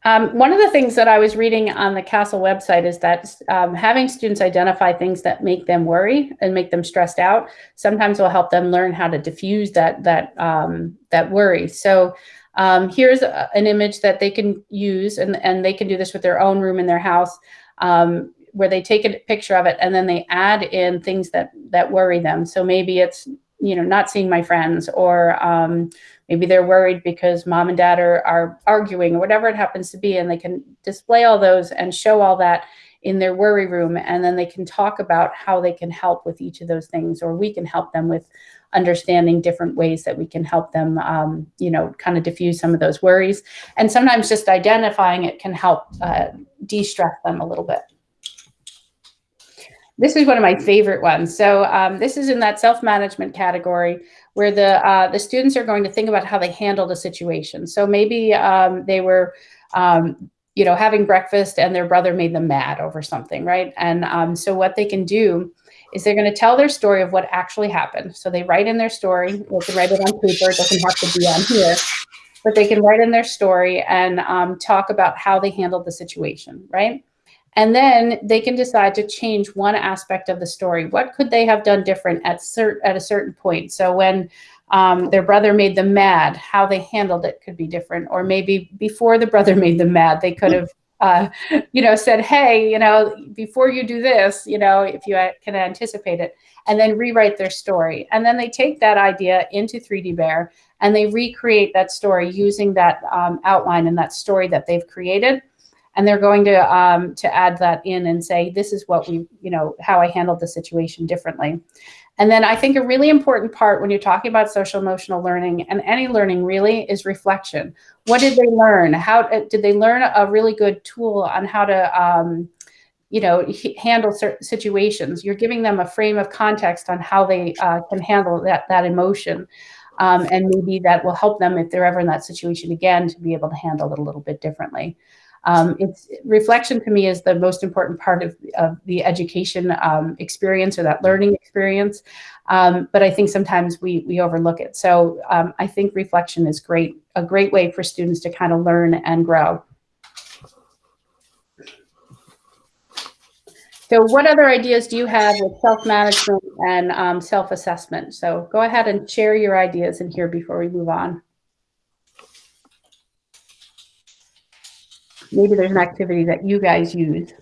Um, one of the things that I was reading on the CASEL website is that um, having students identify things that make them worry and make them stressed out sometimes will help them learn how to diffuse that that um, that worry. So um, here's a, an image that they can use, and, and they can do this with their own room in their house, um, where they take a picture of it and then they add in things that that worry them. So maybe it's you know not seeing my friends, or um, maybe they're worried because mom and dad are, are arguing, or whatever it happens to be, and they can display all those and show all that in their worry room, and then they can talk about how they can help with each of those things, or we can help them with understanding different ways that we can help them, um, you know, kind of diffuse some of those worries. And sometimes just identifying it can help uh, de-stress them a little bit. This is one of my favorite ones. So um, this is in that self-management category where the uh, the students are going to think about how they handled a situation. So maybe um, they were, um, you know, having breakfast and their brother made them mad over something, right? And um, so what they can do is they're going to tell their story of what actually happened. So they write in their story. They can write it on paper. It doesn't have to be on here, but they can write in their story and um, talk about how they handled the situation, right? And then they can decide to change one aspect of the story. What could they have done different at, cert at a certain point? So when um, their brother made them mad, how they handled it could be different. Or maybe before the brother made them mad, they could have uh, you know, said, hey, you know, before you do this, you know, if you can anticipate it, and then rewrite their story. And then they take that idea into 3D Bear and they recreate that story using that um, outline and that story that they've created. And they're going to um, to add that in and say, this is what we, you know, how I handled the situation differently. And then I think a really important part when you're talking about social emotional learning and any learning really is reflection. What did they learn? How uh, did they learn a really good tool on how to, um, you know, handle certain situations? You're giving them a frame of context on how they uh, can handle that, that emotion. Um, and maybe that will help them if they're ever in that situation again to be able to handle it a little bit differently. Um, it's reflection to me is the most important part of, of the education um, experience or that learning experience. Um, but I think sometimes we, we overlook it. So um, I think reflection is great, a great way for students to kind of learn and grow. So what other ideas do you have with self-management and um, self-assessment? So go ahead and share your ideas in here before we move on. Maybe there's an activity that you guys use.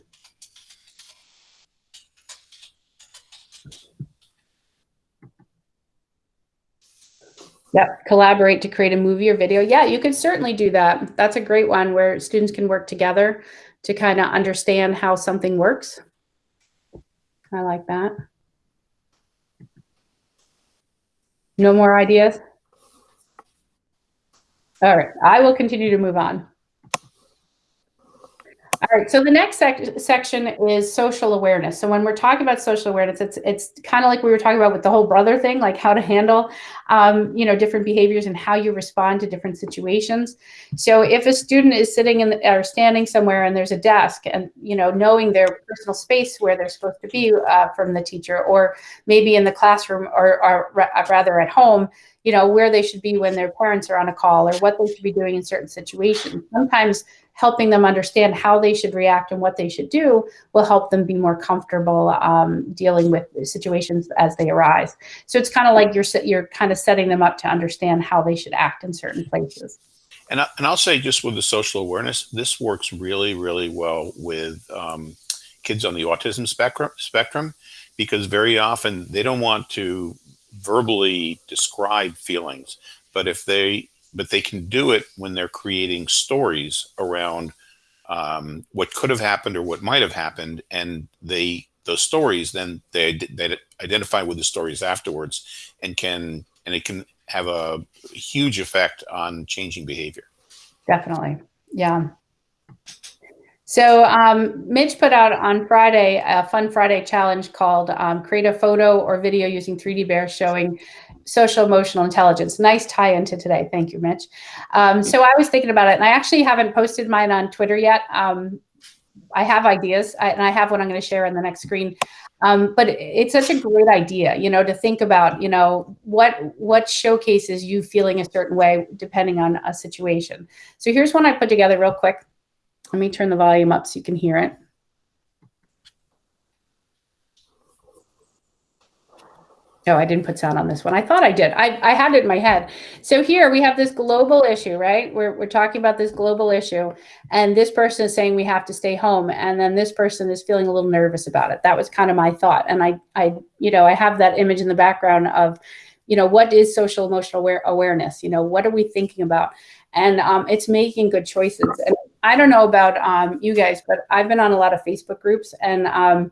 Yep, collaborate to create a movie or video. Yeah, you could certainly do that. That's a great one where students can work together to kind of understand how something works. I like that. No more ideas? All right, I will continue to move on. All right, so the next sec section is social awareness. So when we're talking about social awareness, it's it's kind of like we were talking about with the whole brother thing, like how to handle, um, you know, different behaviors and how you respond to different situations. So if a student is sitting in the, or standing somewhere and there's a desk, and you know, knowing their personal space where they're supposed to be uh, from the teacher, or maybe in the classroom, or, or rather at home, you know, where they should be when their parents are on a call, or what they should be doing in certain situations. Sometimes helping them understand how they should react and what they should do will help them be more comfortable um, dealing with situations as they arise. So it's kind of like you're you're kind of setting them up to understand how they should act in certain places. And, I, and I'll say just with the social awareness, this works really, really well with um, kids on the autism spectrum, spectrum because very often they don't want to verbally describe feelings, but if they but they can do it when they're creating stories around um, what could have happened or what might have happened, and they those stories then they they identify with the stories afterwards, and can and it can have a huge effect on changing behavior. Definitely, yeah. So um, Mitch put out on Friday a Fun Friday challenge called um, "Create a photo or video using 3D Bear showing social emotional intelligence. Nice tie into today. Thank you, Mitch. Um, so I was thinking about it, and I actually haven't posted mine on Twitter yet. Um, I have ideas, I, and I have one I'm going to share on the next screen. Um, but it's such a great idea, you know, to think about, you know, what what showcases you feeling a certain way depending on a situation. So here's one I put together real quick. Let me turn the volume up so you can hear it. No, I didn't put sound on this one. I thought I did. I, I had it in my head. So here we have this global issue, right? We're, we're talking about this global issue and this person is saying we have to stay home. And then this person is feeling a little nervous about it. That was kind of my thought. And I, I, you know, I have that image in the background of, you know, what is social emotional aware awareness? You know, what are we thinking about? And um, it's making good choices. And I don't know about um, you guys, but I've been on a lot of Facebook groups and, um,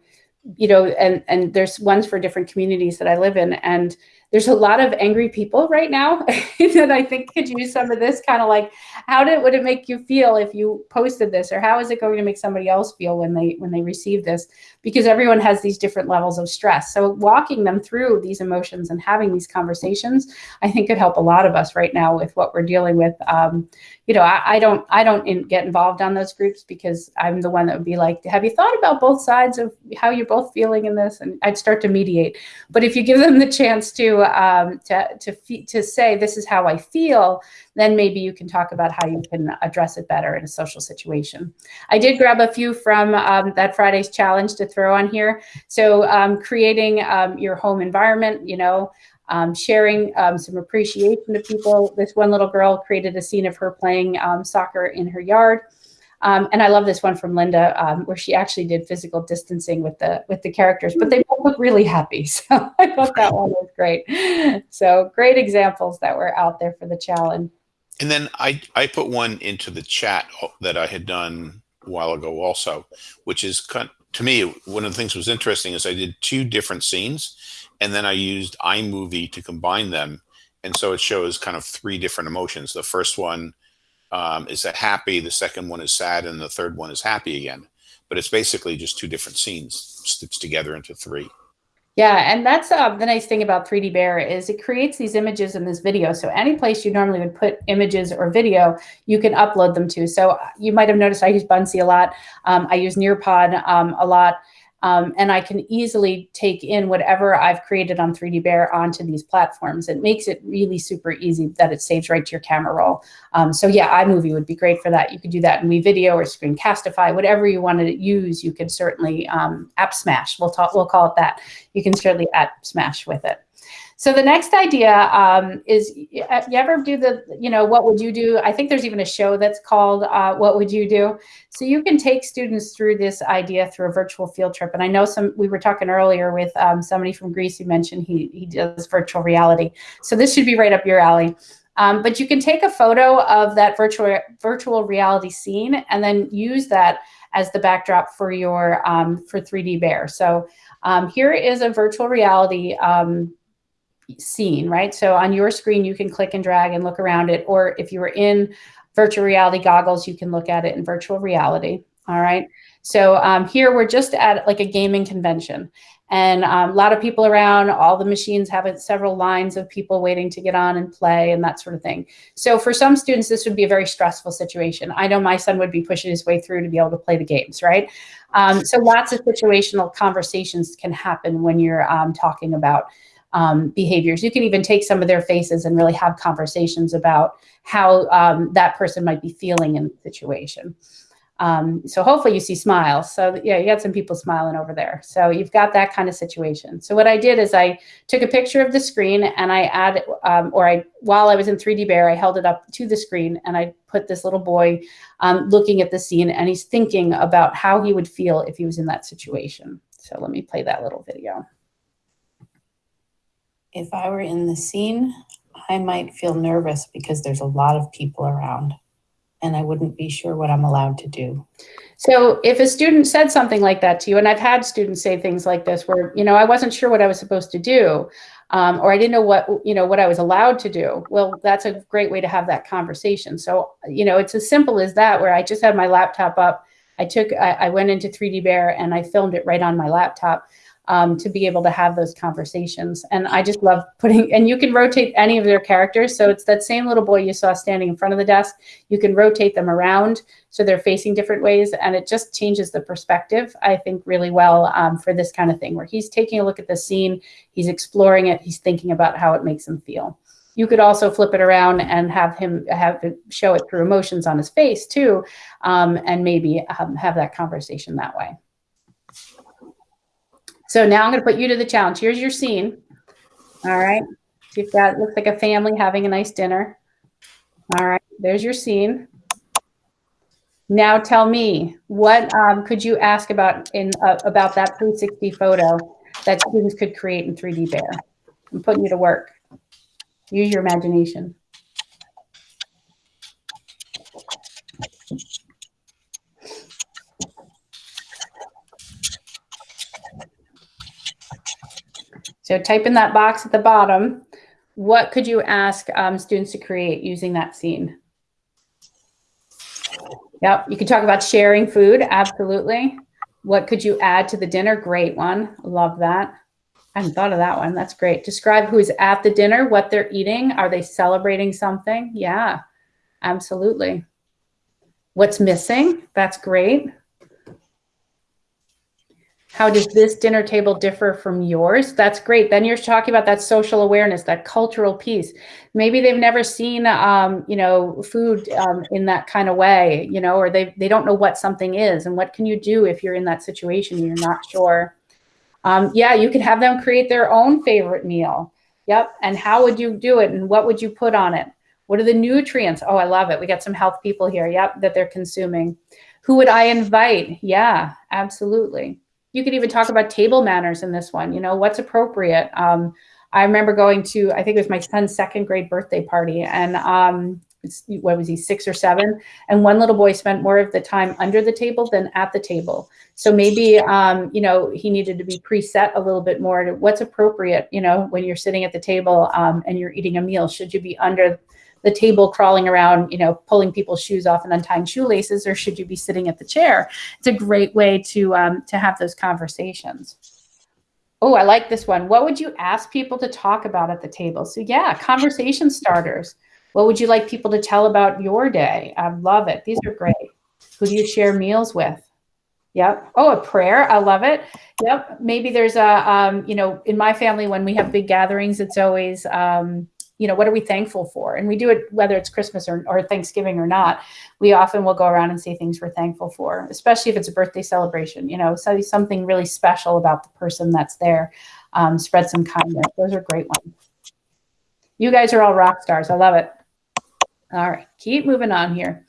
you know, and, and there's ones for different communities that I live in. And there's a lot of angry people right now that I think could use some of this kind of like, how did, it would it make you feel if you posted this or how is it going to make somebody else feel when they, when they receive this? Because everyone has these different levels of stress. So walking them through these emotions and having these conversations, I think could help a lot of us right now with what we're dealing with. Um, you know, I, I don't, I don't in, get involved on those groups because I'm the one that would be like, have you thought about both sides of how you're both feeling in this? And I'd start to mediate. But if you give them the chance to, um, to, to, to say, this is how I feel, then maybe you can talk about how you can address it better in a social situation. I did grab a few from um, that Friday's challenge to throw on here. So um, creating um, your home environment, you know, um, sharing um, some appreciation to people. This one little girl created a scene of her playing soccer in her yard. Um, and I love this one from Linda, um, where she actually did physical distancing with the with the characters, but they both look really happy. So I thought that one was great. So great examples that were out there for the challenge. And then I, I put one into the chat that I had done a while ago also, which is to me, one of the things was interesting is I did two different scenes and then I used iMovie to combine them. And so it shows kind of three different emotions. The first one um, is a happy, the second one is sad, and the third one is happy again. But it's basically just two different scenes stitched together into three. Yeah, and that's uh, the nice thing about 3D Bear is it creates these images in this video. So any place you normally would put images or video, you can upload them to. So uh, you might have noticed I use Buncee a lot. Um, I use Nearpod um, a lot. Um, and I can easily take in whatever I've created on 3D Bear onto these platforms. It makes it really super easy that it saves right to your camera roll. Um, so yeah, iMovie would be great for that. You could do that in WeVideo or Screencastify, whatever you want to use, you could certainly um, App Smash, we'll, talk, we'll call it that. You can certainly App Smash with it. So the next idea um, is, you ever do the, you know, what would you do? I think there's even a show that's called uh, What Would You Do? So you can take students through this idea through a virtual field trip. And I know some, we were talking earlier with um, somebody from Greece who mentioned he, he does virtual reality. So this should be right up your alley. Um, but you can take a photo of that virtual virtual reality scene and then use that as the backdrop for your um, for 3D Bear. So um, here is a virtual reality scene, right? So on your screen, you can click and drag and look around it. Or if you were in virtual reality goggles, you can look at it in virtual reality. All right. So um, here we're just at like a gaming convention and um, a lot of people around, all the machines have several lines of people waiting to get on and play and that sort of thing. So for some students, this would be a very stressful situation. I know my son would be pushing his way through to be able to play the games, right? Um, so lots of situational conversations can happen when you're um, talking about um, behaviors. You can even take some of their faces and really have conversations about how um, that person might be feeling in the situation. Um, so hopefully you see smiles. So yeah, you got some people smiling over there. So you've got that kind of situation. So what I did is I took a picture of the screen and I added, um, or I, while I was in 3D Bear, I held it up to the screen and I put this little boy um, looking at the scene and he's thinking about how he would feel if he was in that situation. So let me play that little video. If I were in the scene, I might feel nervous because there's a lot of people around and I wouldn't be sure what I'm allowed to do. So if a student said something like that to you, and I've had students say things like this where, you know, I wasn't sure what I was supposed to do, um, or I didn't know what, you know, what I was allowed to do. Well, that's a great way to have that conversation. So, you know, it's as simple as that, where I just had my laptop up. I took, I, I went into 3D Bear and I filmed it right on my laptop um, to be able to have those conversations. And I just love putting, and you can rotate any of their characters. So it's that same little boy you saw standing in front of the desk. You can rotate them around so they're facing different ways. And it just changes the perspective, I think, really well um, for this kind of thing, where he's taking a look at the scene, he's exploring it, he's thinking about how it makes him feel. You could also flip it around and have him have show it through emotions on his face too, um, and maybe um, have that conversation that way. So now I'm going to put you to the challenge. Here's your scene. All right. You've got, looks like a family having a nice dinner. All right. There's your scene. Now tell me, what um, could you ask about in uh, about that 360 photo that students could create in 3D Bear? I'm putting you to work. Use your imagination. So type in that box at the bottom. What could you ask um, students to create using that scene? Yep, you could talk about sharing food, absolutely. What could you add to the dinner? Great one, love that. I hadn't thought of that one, that's great. Describe who's at the dinner, what they're eating. Are they celebrating something? Yeah, absolutely. What's missing? That's great. How does this dinner table differ from yours? That's great. Then you're talking about that social awareness, that cultural piece. Maybe they've never seen, um, you know, food um, in that kind of way, you know, or they, they don't know what something is. And what can you do if you're in that situation and you're not sure? Um, yeah, you could have them create their own favorite meal. Yep. And how would you do it? And what would you put on it? What are the nutrients? Oh, I love it. We got some health people here. Yep, that they're consuming. Who would I invite? Yeah, absolutely you could even talk about table manners in this one, you know, what's appropriate. Um, I remember going to, I think it was my son's second grade birthday party and um, what was he, six or seven? And one little boy spent more of the time under the table than at the table. So maybe, um, you know, he needed to be preset a little bit more to what's appropriate, you know, when you're sitting at the table um, and you're eating a meal, should you be under the table crawling around, you know, pulling people's shoes off and untying shoelaces, or should you be sitting at the chair? It's a great way to, um, to have those conversations. Oh, I like this one. What would you ask people to talk about at the table? So yeah, conversation starters. What would you like people to tell about your day? I love it. These are great. Who do you share meals with? Yep. Oh, a prayer. I love it. Yep. Maybe there's a, um, you know, in my family, when we have big gatherings, it's always, um, you know, what are we thankful for? And we do it whether it's Christmas or, or Thanksgiving or not. We often will go around and say things we're thankful for, especially if it's a birthday celebration, you know, say something really special about the person that's there. Um, spread some kindness. Those are great ones. You guys are all rock stars. I love it. All right, keep moving on here.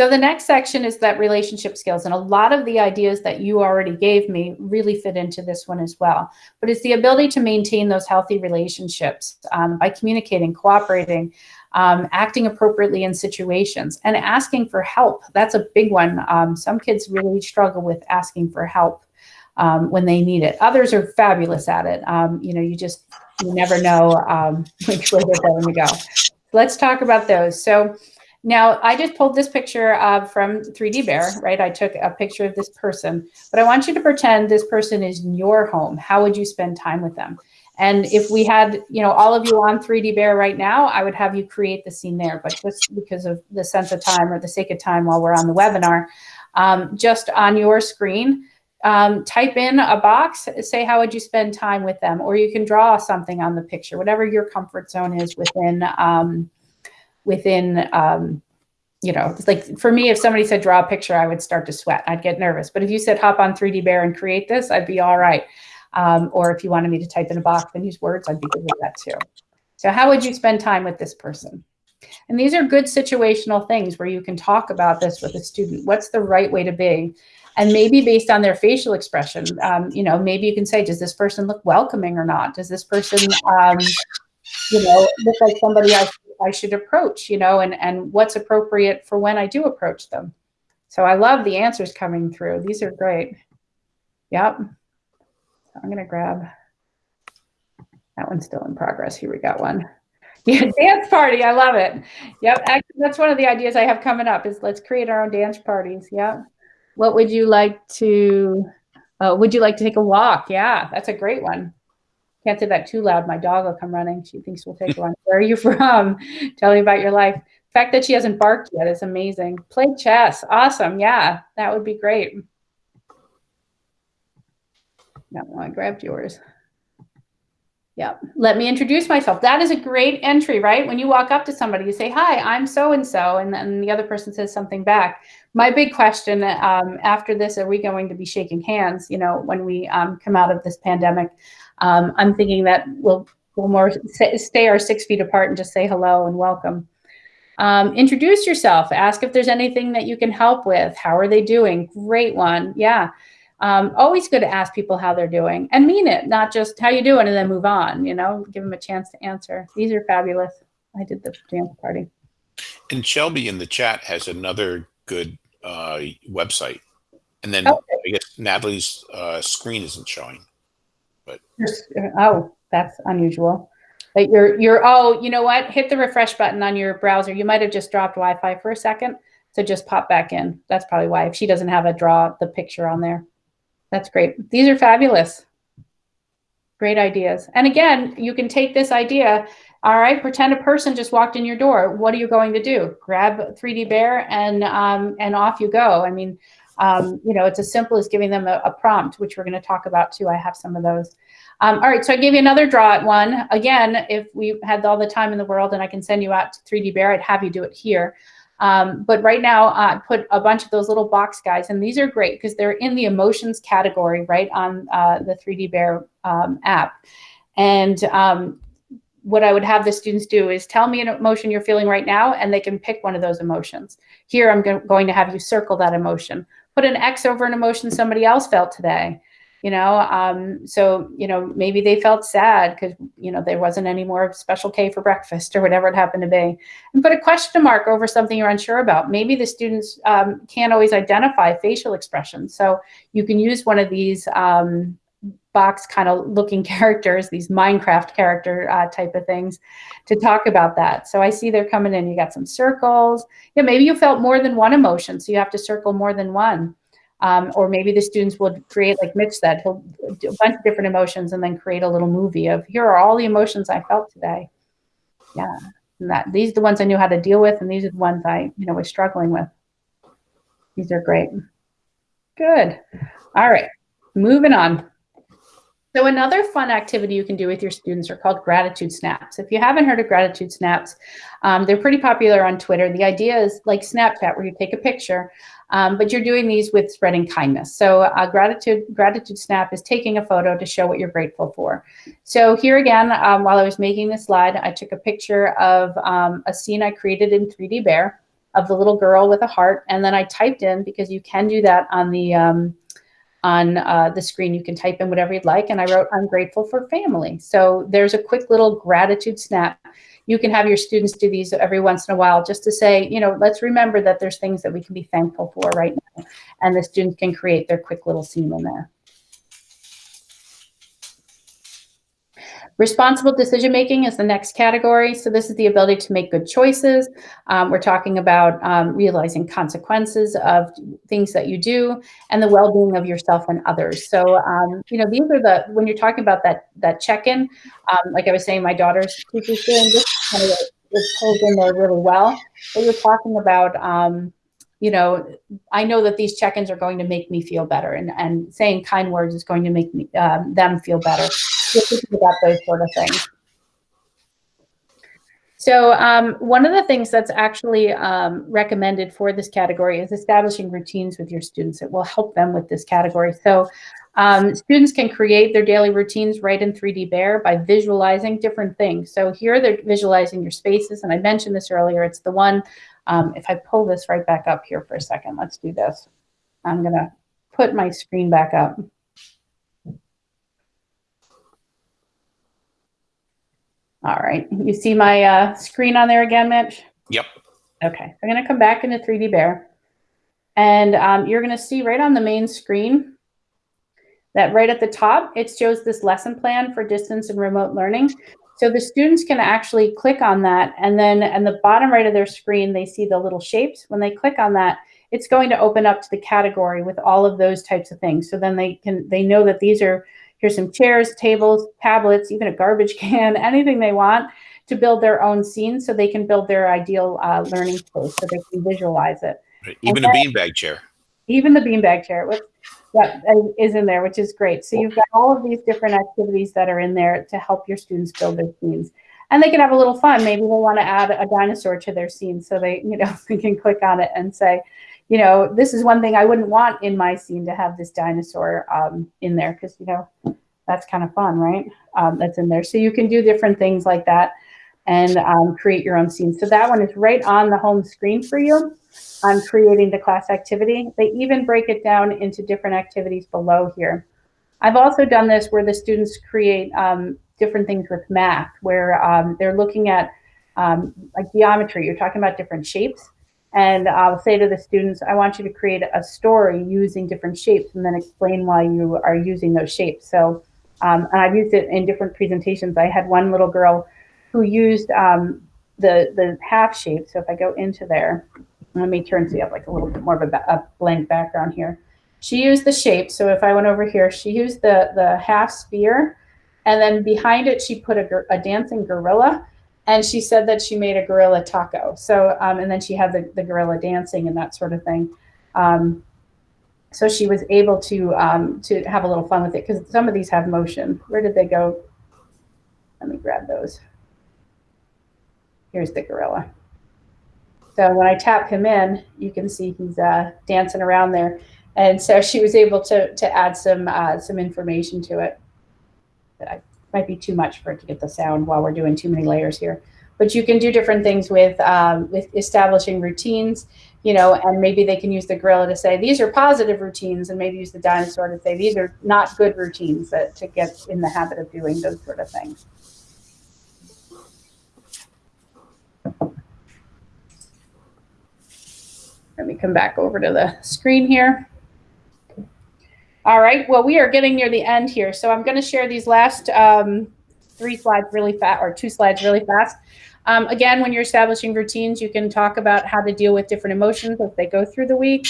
So the next section is that relationship skills. And a lot of the ideas that you already gave me really fit into this one as well. But it's the ability to maintain those healthy relationships um, by communicating, cooperating, um, acting appropriately in situations, and asking for help. That's a big one. Um, some kids really struggle with asking for help um, when they need it. Others are fabulous at it. Um, you know, you just you never know um, which way they're going to go. Let's talk about those. So now, I just pulled this picture uh, from 3D Bear, right? I took a picture of this person, but I want you to pretend this person is in your home. How would you spend time with them? And if we had, you know, all of you on 3D Bear right now, I would have you create the scene there. But just because of the sense of time or the sake of time while we're on the webinar, um, just on your screen, um, type in a box, say how would you spend time with them, or you can draw something on the picture, whatever your comfort zone is within um, within um, you know, it's like for me, if somebody said draw a picture, I would start to sweat. I'd get nervous. But if you said hop on 3D Bear and create this, I'd be all right. Um, or if you wanted me to type in a box and use words, I'd be good with that too. So how would you spend time with this person? And these are good situational things where you can talk about this with a student. What's the right way to be? And maybe based on their facial expression, um, you know, maybe you can say, does this person look welcoming or not? Does this person, um, you know, look like somebody I, I should approach, you know, and, and what's appropriate for when I do approach them. So I love the answers coming through. These are great. Yep. I'm going to grab that one's still in progress. Here we got one. Yeah, dance party. I love it. Yep. Actually, that's one of the ideas I have coming up is let's create our own dance parties. Yep. What would you like to, uh, would you like to take a walk? Yeah, that's a great one. Can't say that too loud. My dog will come running. She thinks we'll take one. Where are you from? Tell me about your life. The fact that she hasn't barked yet is amazing. Play chess. Awesome. Yeah, that would be great. No, I grabbed yours. Yeah. Let me introduce myself. That is a great entry, right? When you walk up to somebody, you say, hi, I'm so-and-so, and then the other person says something back. My big question um, after this, are we going to be shaking hands, you know, when we um, come out of this pandemic? Um, I'm thinking that we'll, we'll more stay our six feet apart and just say hello and welcome. Um, introduce yourself. Ask if there's anything that you can help with. How are they doing? Great one. Yeah. Um, always good to ask people how they're doing and mean it, not just how you doing and then move on, you know, give them a chance to answer. These are fabulous. I did the dance party. And Shelby in the chat has another good uh, website. And then Okay. I guess Natalie's uh, screen isn't showing. But. Oh, that's unusual. But you're, you're, oh, you know what? Hit the refresh button on your browser. You might have just dropped Wi-Fi for a second. So just pop back in. That's probably why. If she doesn't have a draw the picture on there. That's great. These are fabulous. Great ideas. And again, you can take this idea. All right, pretend a person just walked in your door. What are you going to do? Grab 3D Bear and um, and off you go. I mean, um, you know, it's as simple as giving them a, a prompt, which we're going to talk about too. I have some of those. Um, all right, so I gave you another draw at one. Again, if we had all the time in the world and I can send you out to 3D Bear, I'd have you do it here. Um, but right now, I uh, put a bunch of those little box guys, and these are great because they're in the emotions category right on uh, the 3D Bear um, app. And um, what I would have the students do is tell me an emotion you're feeling right now, and they can pick one of those emotions. Here, I'm go going to have you circle that emotion. Put an X over an emotion somebody else felt today you know um, so you know maybe they felt sad because you know there wasn't any more special k for breakfast or whatever it happened to be and put a question mark over something you're unsure about. Maybe the students um, can't always identify facial expressions so you can use one of these um, box kind of looking characters these minecraft character uh, type of things to talk about that. So i see they're coming in you got some circles. Yeah maybe you felt more than one emotion so you have to circle more than one um, or maybe the students will create, like Mitch said, he'll do a bunch of different emotions and then create a little movie of here are all the emotions I felt today. Yeah, and that these are the ones I knew how to deal with, and these are the ones I, you know, was struggling with. These are great. Good. All right, moving on. So another fun activity you can do with your students are called gratitude snaps. If you haven't heard of gratitude snaps, um, they're pretty popular on Twitter. The idea is like Snapchat, where you take a picture, um, but you're doing these with spreading kindness. So uh, gratitude gratitude snap is taking a photo to show what you're grateful for. So here again, um, while I was making the slide, I took a picture of um, a scene I created in 3D Bear of the little girl with a heart, and then I typed in because you can do that on the um, on uh, the screen. You can type in whatever you'd like. And I wrote, I'm grateful for family. So there's a quick little gratitude snap. You can have your students do these every once in a while just to say, you know, let's remember that there's things that we can be thankful for right now. And the students can create their quick little scene in there. Responsible decision making is the next category. So this is the ability to make good choices. Um, we're talking about um, realizing consequences of things that you do and the well-being of yourself and others. So, um, you know, these are the, when you're talking about that, that check-in, um, like I was saying, my daughter's teacher's doing this kind of it pulls in there really well. But you're talking about, um, you know, I know that these check-ins are going to make me feel better and, and saying kind words is going to make me, um, them feel better. About those sort of things. So um, one of the things that's actually um, recommended for this category is establishing routines with your students. It will help them with this category. So um, students can create their daily routines right in 3D Bear by visualizing different things. So here they're visualizing your spaces, and I mentioned this earlier. It's the one, um, if I pull this right back up here for a second, let's do this. I'm gonna put my screen back up. All right, you see my uh, screen on there again, Mitch? Yep. Okay, I'm gonna come back into 3D Bear. And um, you're gonna see right on the main screen that right at the top, it shows this lesson plan for distance and remote learning. So the students can actually click on that and then in the bottom right of their screen, they see the little shapes. When they click on that, it's going to open up to the category with all of those types of things. So then they can, they know that these are, here's some chairs, tables, tablets, even a garbage can, anything they want to build their own scene so they can build their ideal uh, learning space so they can visualize it. Right. Even a beanbag chair. Even the beanbag chair, which that is in there, which is great. So you've got all of these different activities that are in there to help your students build their scenes. And they can have a little fun. Maybe they want to add a dinosaur to their scene so they, you know, they can click on it and say, you know, this is one thing I wouldn't want in my scene to have this dinosaur um, in there because, you know, that's kind of fun, right? Um, that's in there. So you can do different things like that and um, create your own scene. So that one is right on the home screen for you on creating the class activity. They even break it down into different activities below here. I've also done this where the students create um, different things with math, where um, they're looking at um, like geometry. You're talking about different shapes. And I'll say to the students, I want you to create a story using different shapes and then explain why you are using those shapes. So, um, and I've used it in different presentations. I had one little girl who used um, the, the half shape. So if I go into there, let me turn so you have like a little bit more of a, a blank background here. She used the shape. So if I went over here, she used the, the half sphere and then behind it, she put a, a dancing gorilla and she said that she made a gorilla taco. So, um, and then she had the, the gorilla dancing and that sort of thing. Um, so she was able to, um, to have a little fun with it because some of these have motion. Where did they go? Let me grab those. Here's the gorilla. So when I tap him in, you can see he's uh, dancing around there. And so she was able to, to add some, uh, some information to it. That might be too much for it to get the sound while we're doing too many layers here. But you can do different things with, um, with establishing routines, you know, and maybe they can use the gorilla to say, these are positive routines, and maybe use the dinosaur to say, these are not good routines that, to get in the habit of doing those sort of things. Let me come back over to the screen here. All right, well, we are getting near the end here. So I'm gonna share these last um, three slides really fast, or two slides really fast. Um, again, when you're establishing routines, you can talk about how to deal with different emotions as they go through the week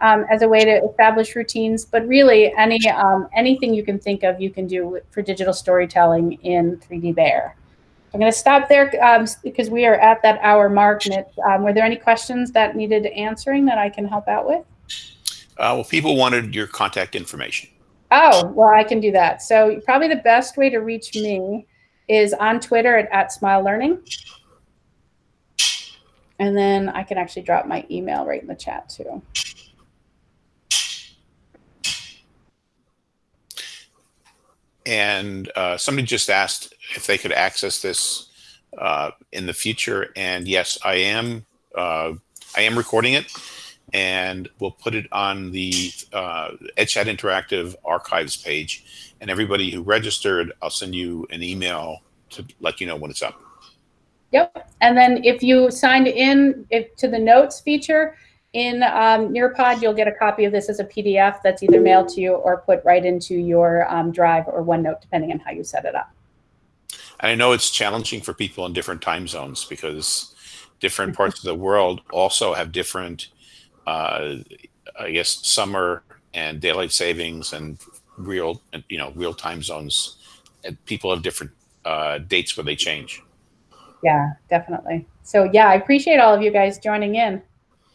um, as a way to establish routines. But really, any um, anything you can think of, you can do for digital storytelling in 3D Bear. I'm going to stop there um, because we are at that hour mark. Um, were there any questions that needed answering that I can help out with? Uh, well, people wanted your contact information. Oh, well, I can do that. So probably the best way to reach me is on Twitter at, at Smile Learning. And then I can actually drop my email right in the chat too. And uh, somebody just asked if they could access this uh, in the future. And yes, I am. Uh, I am recording it, and we'll put it on the uh, EdChat Interactive archives page. And everybody who registered, I'll send you an email to let you know when it's up. Yep. And then if you signed in if, to the notes feature in um, Nearpod, you'll get a copy of this as a PDF that's either mailed to you or put right into your um, Drive or OneNote, depending on how you set it up. And I know it's challenging for people in different time zones because different parts of the world also have different, uh, I guess, summer and daylight savings and real, you know, real time zones. And people have different uh, dates where they change. Yeah, definitely. So yeah, I appreciate all of you guys joining in.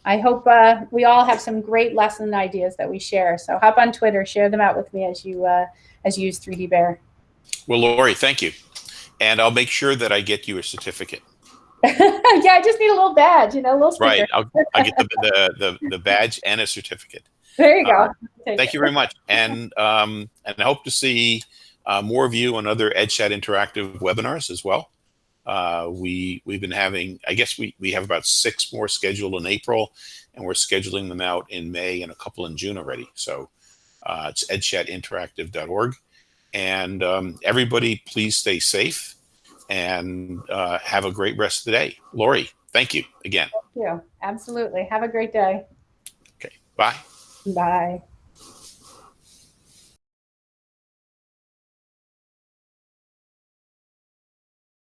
I hope uh, we all have some great lesson ideas that we share. So hop on Twitter, share them out with me as you uh, as you use 3D Bear. Well, Lori, thank you. And I'll make sure that I get you a certificate. yeah, I just need a little badge, you know, a little sticker. Right. I'll, I'll get the, the, the, the badge and a certificate. There you go. Uh, Thank it. you very much. And, um, and I hope to see uh, more of you on other EdChat interactive webinars as well. Uh, we, we've been having, I guess we, we have about six more scheduled in April and we're scheduling them out in May and a couple in June already. So uh, it's edchatinteractive.org. And um, everybody, please stay safe and uh, have a great rest of the day. Lori, thank you again. Thank you. Absolutely. Have a great day. Okay, bye. Bye.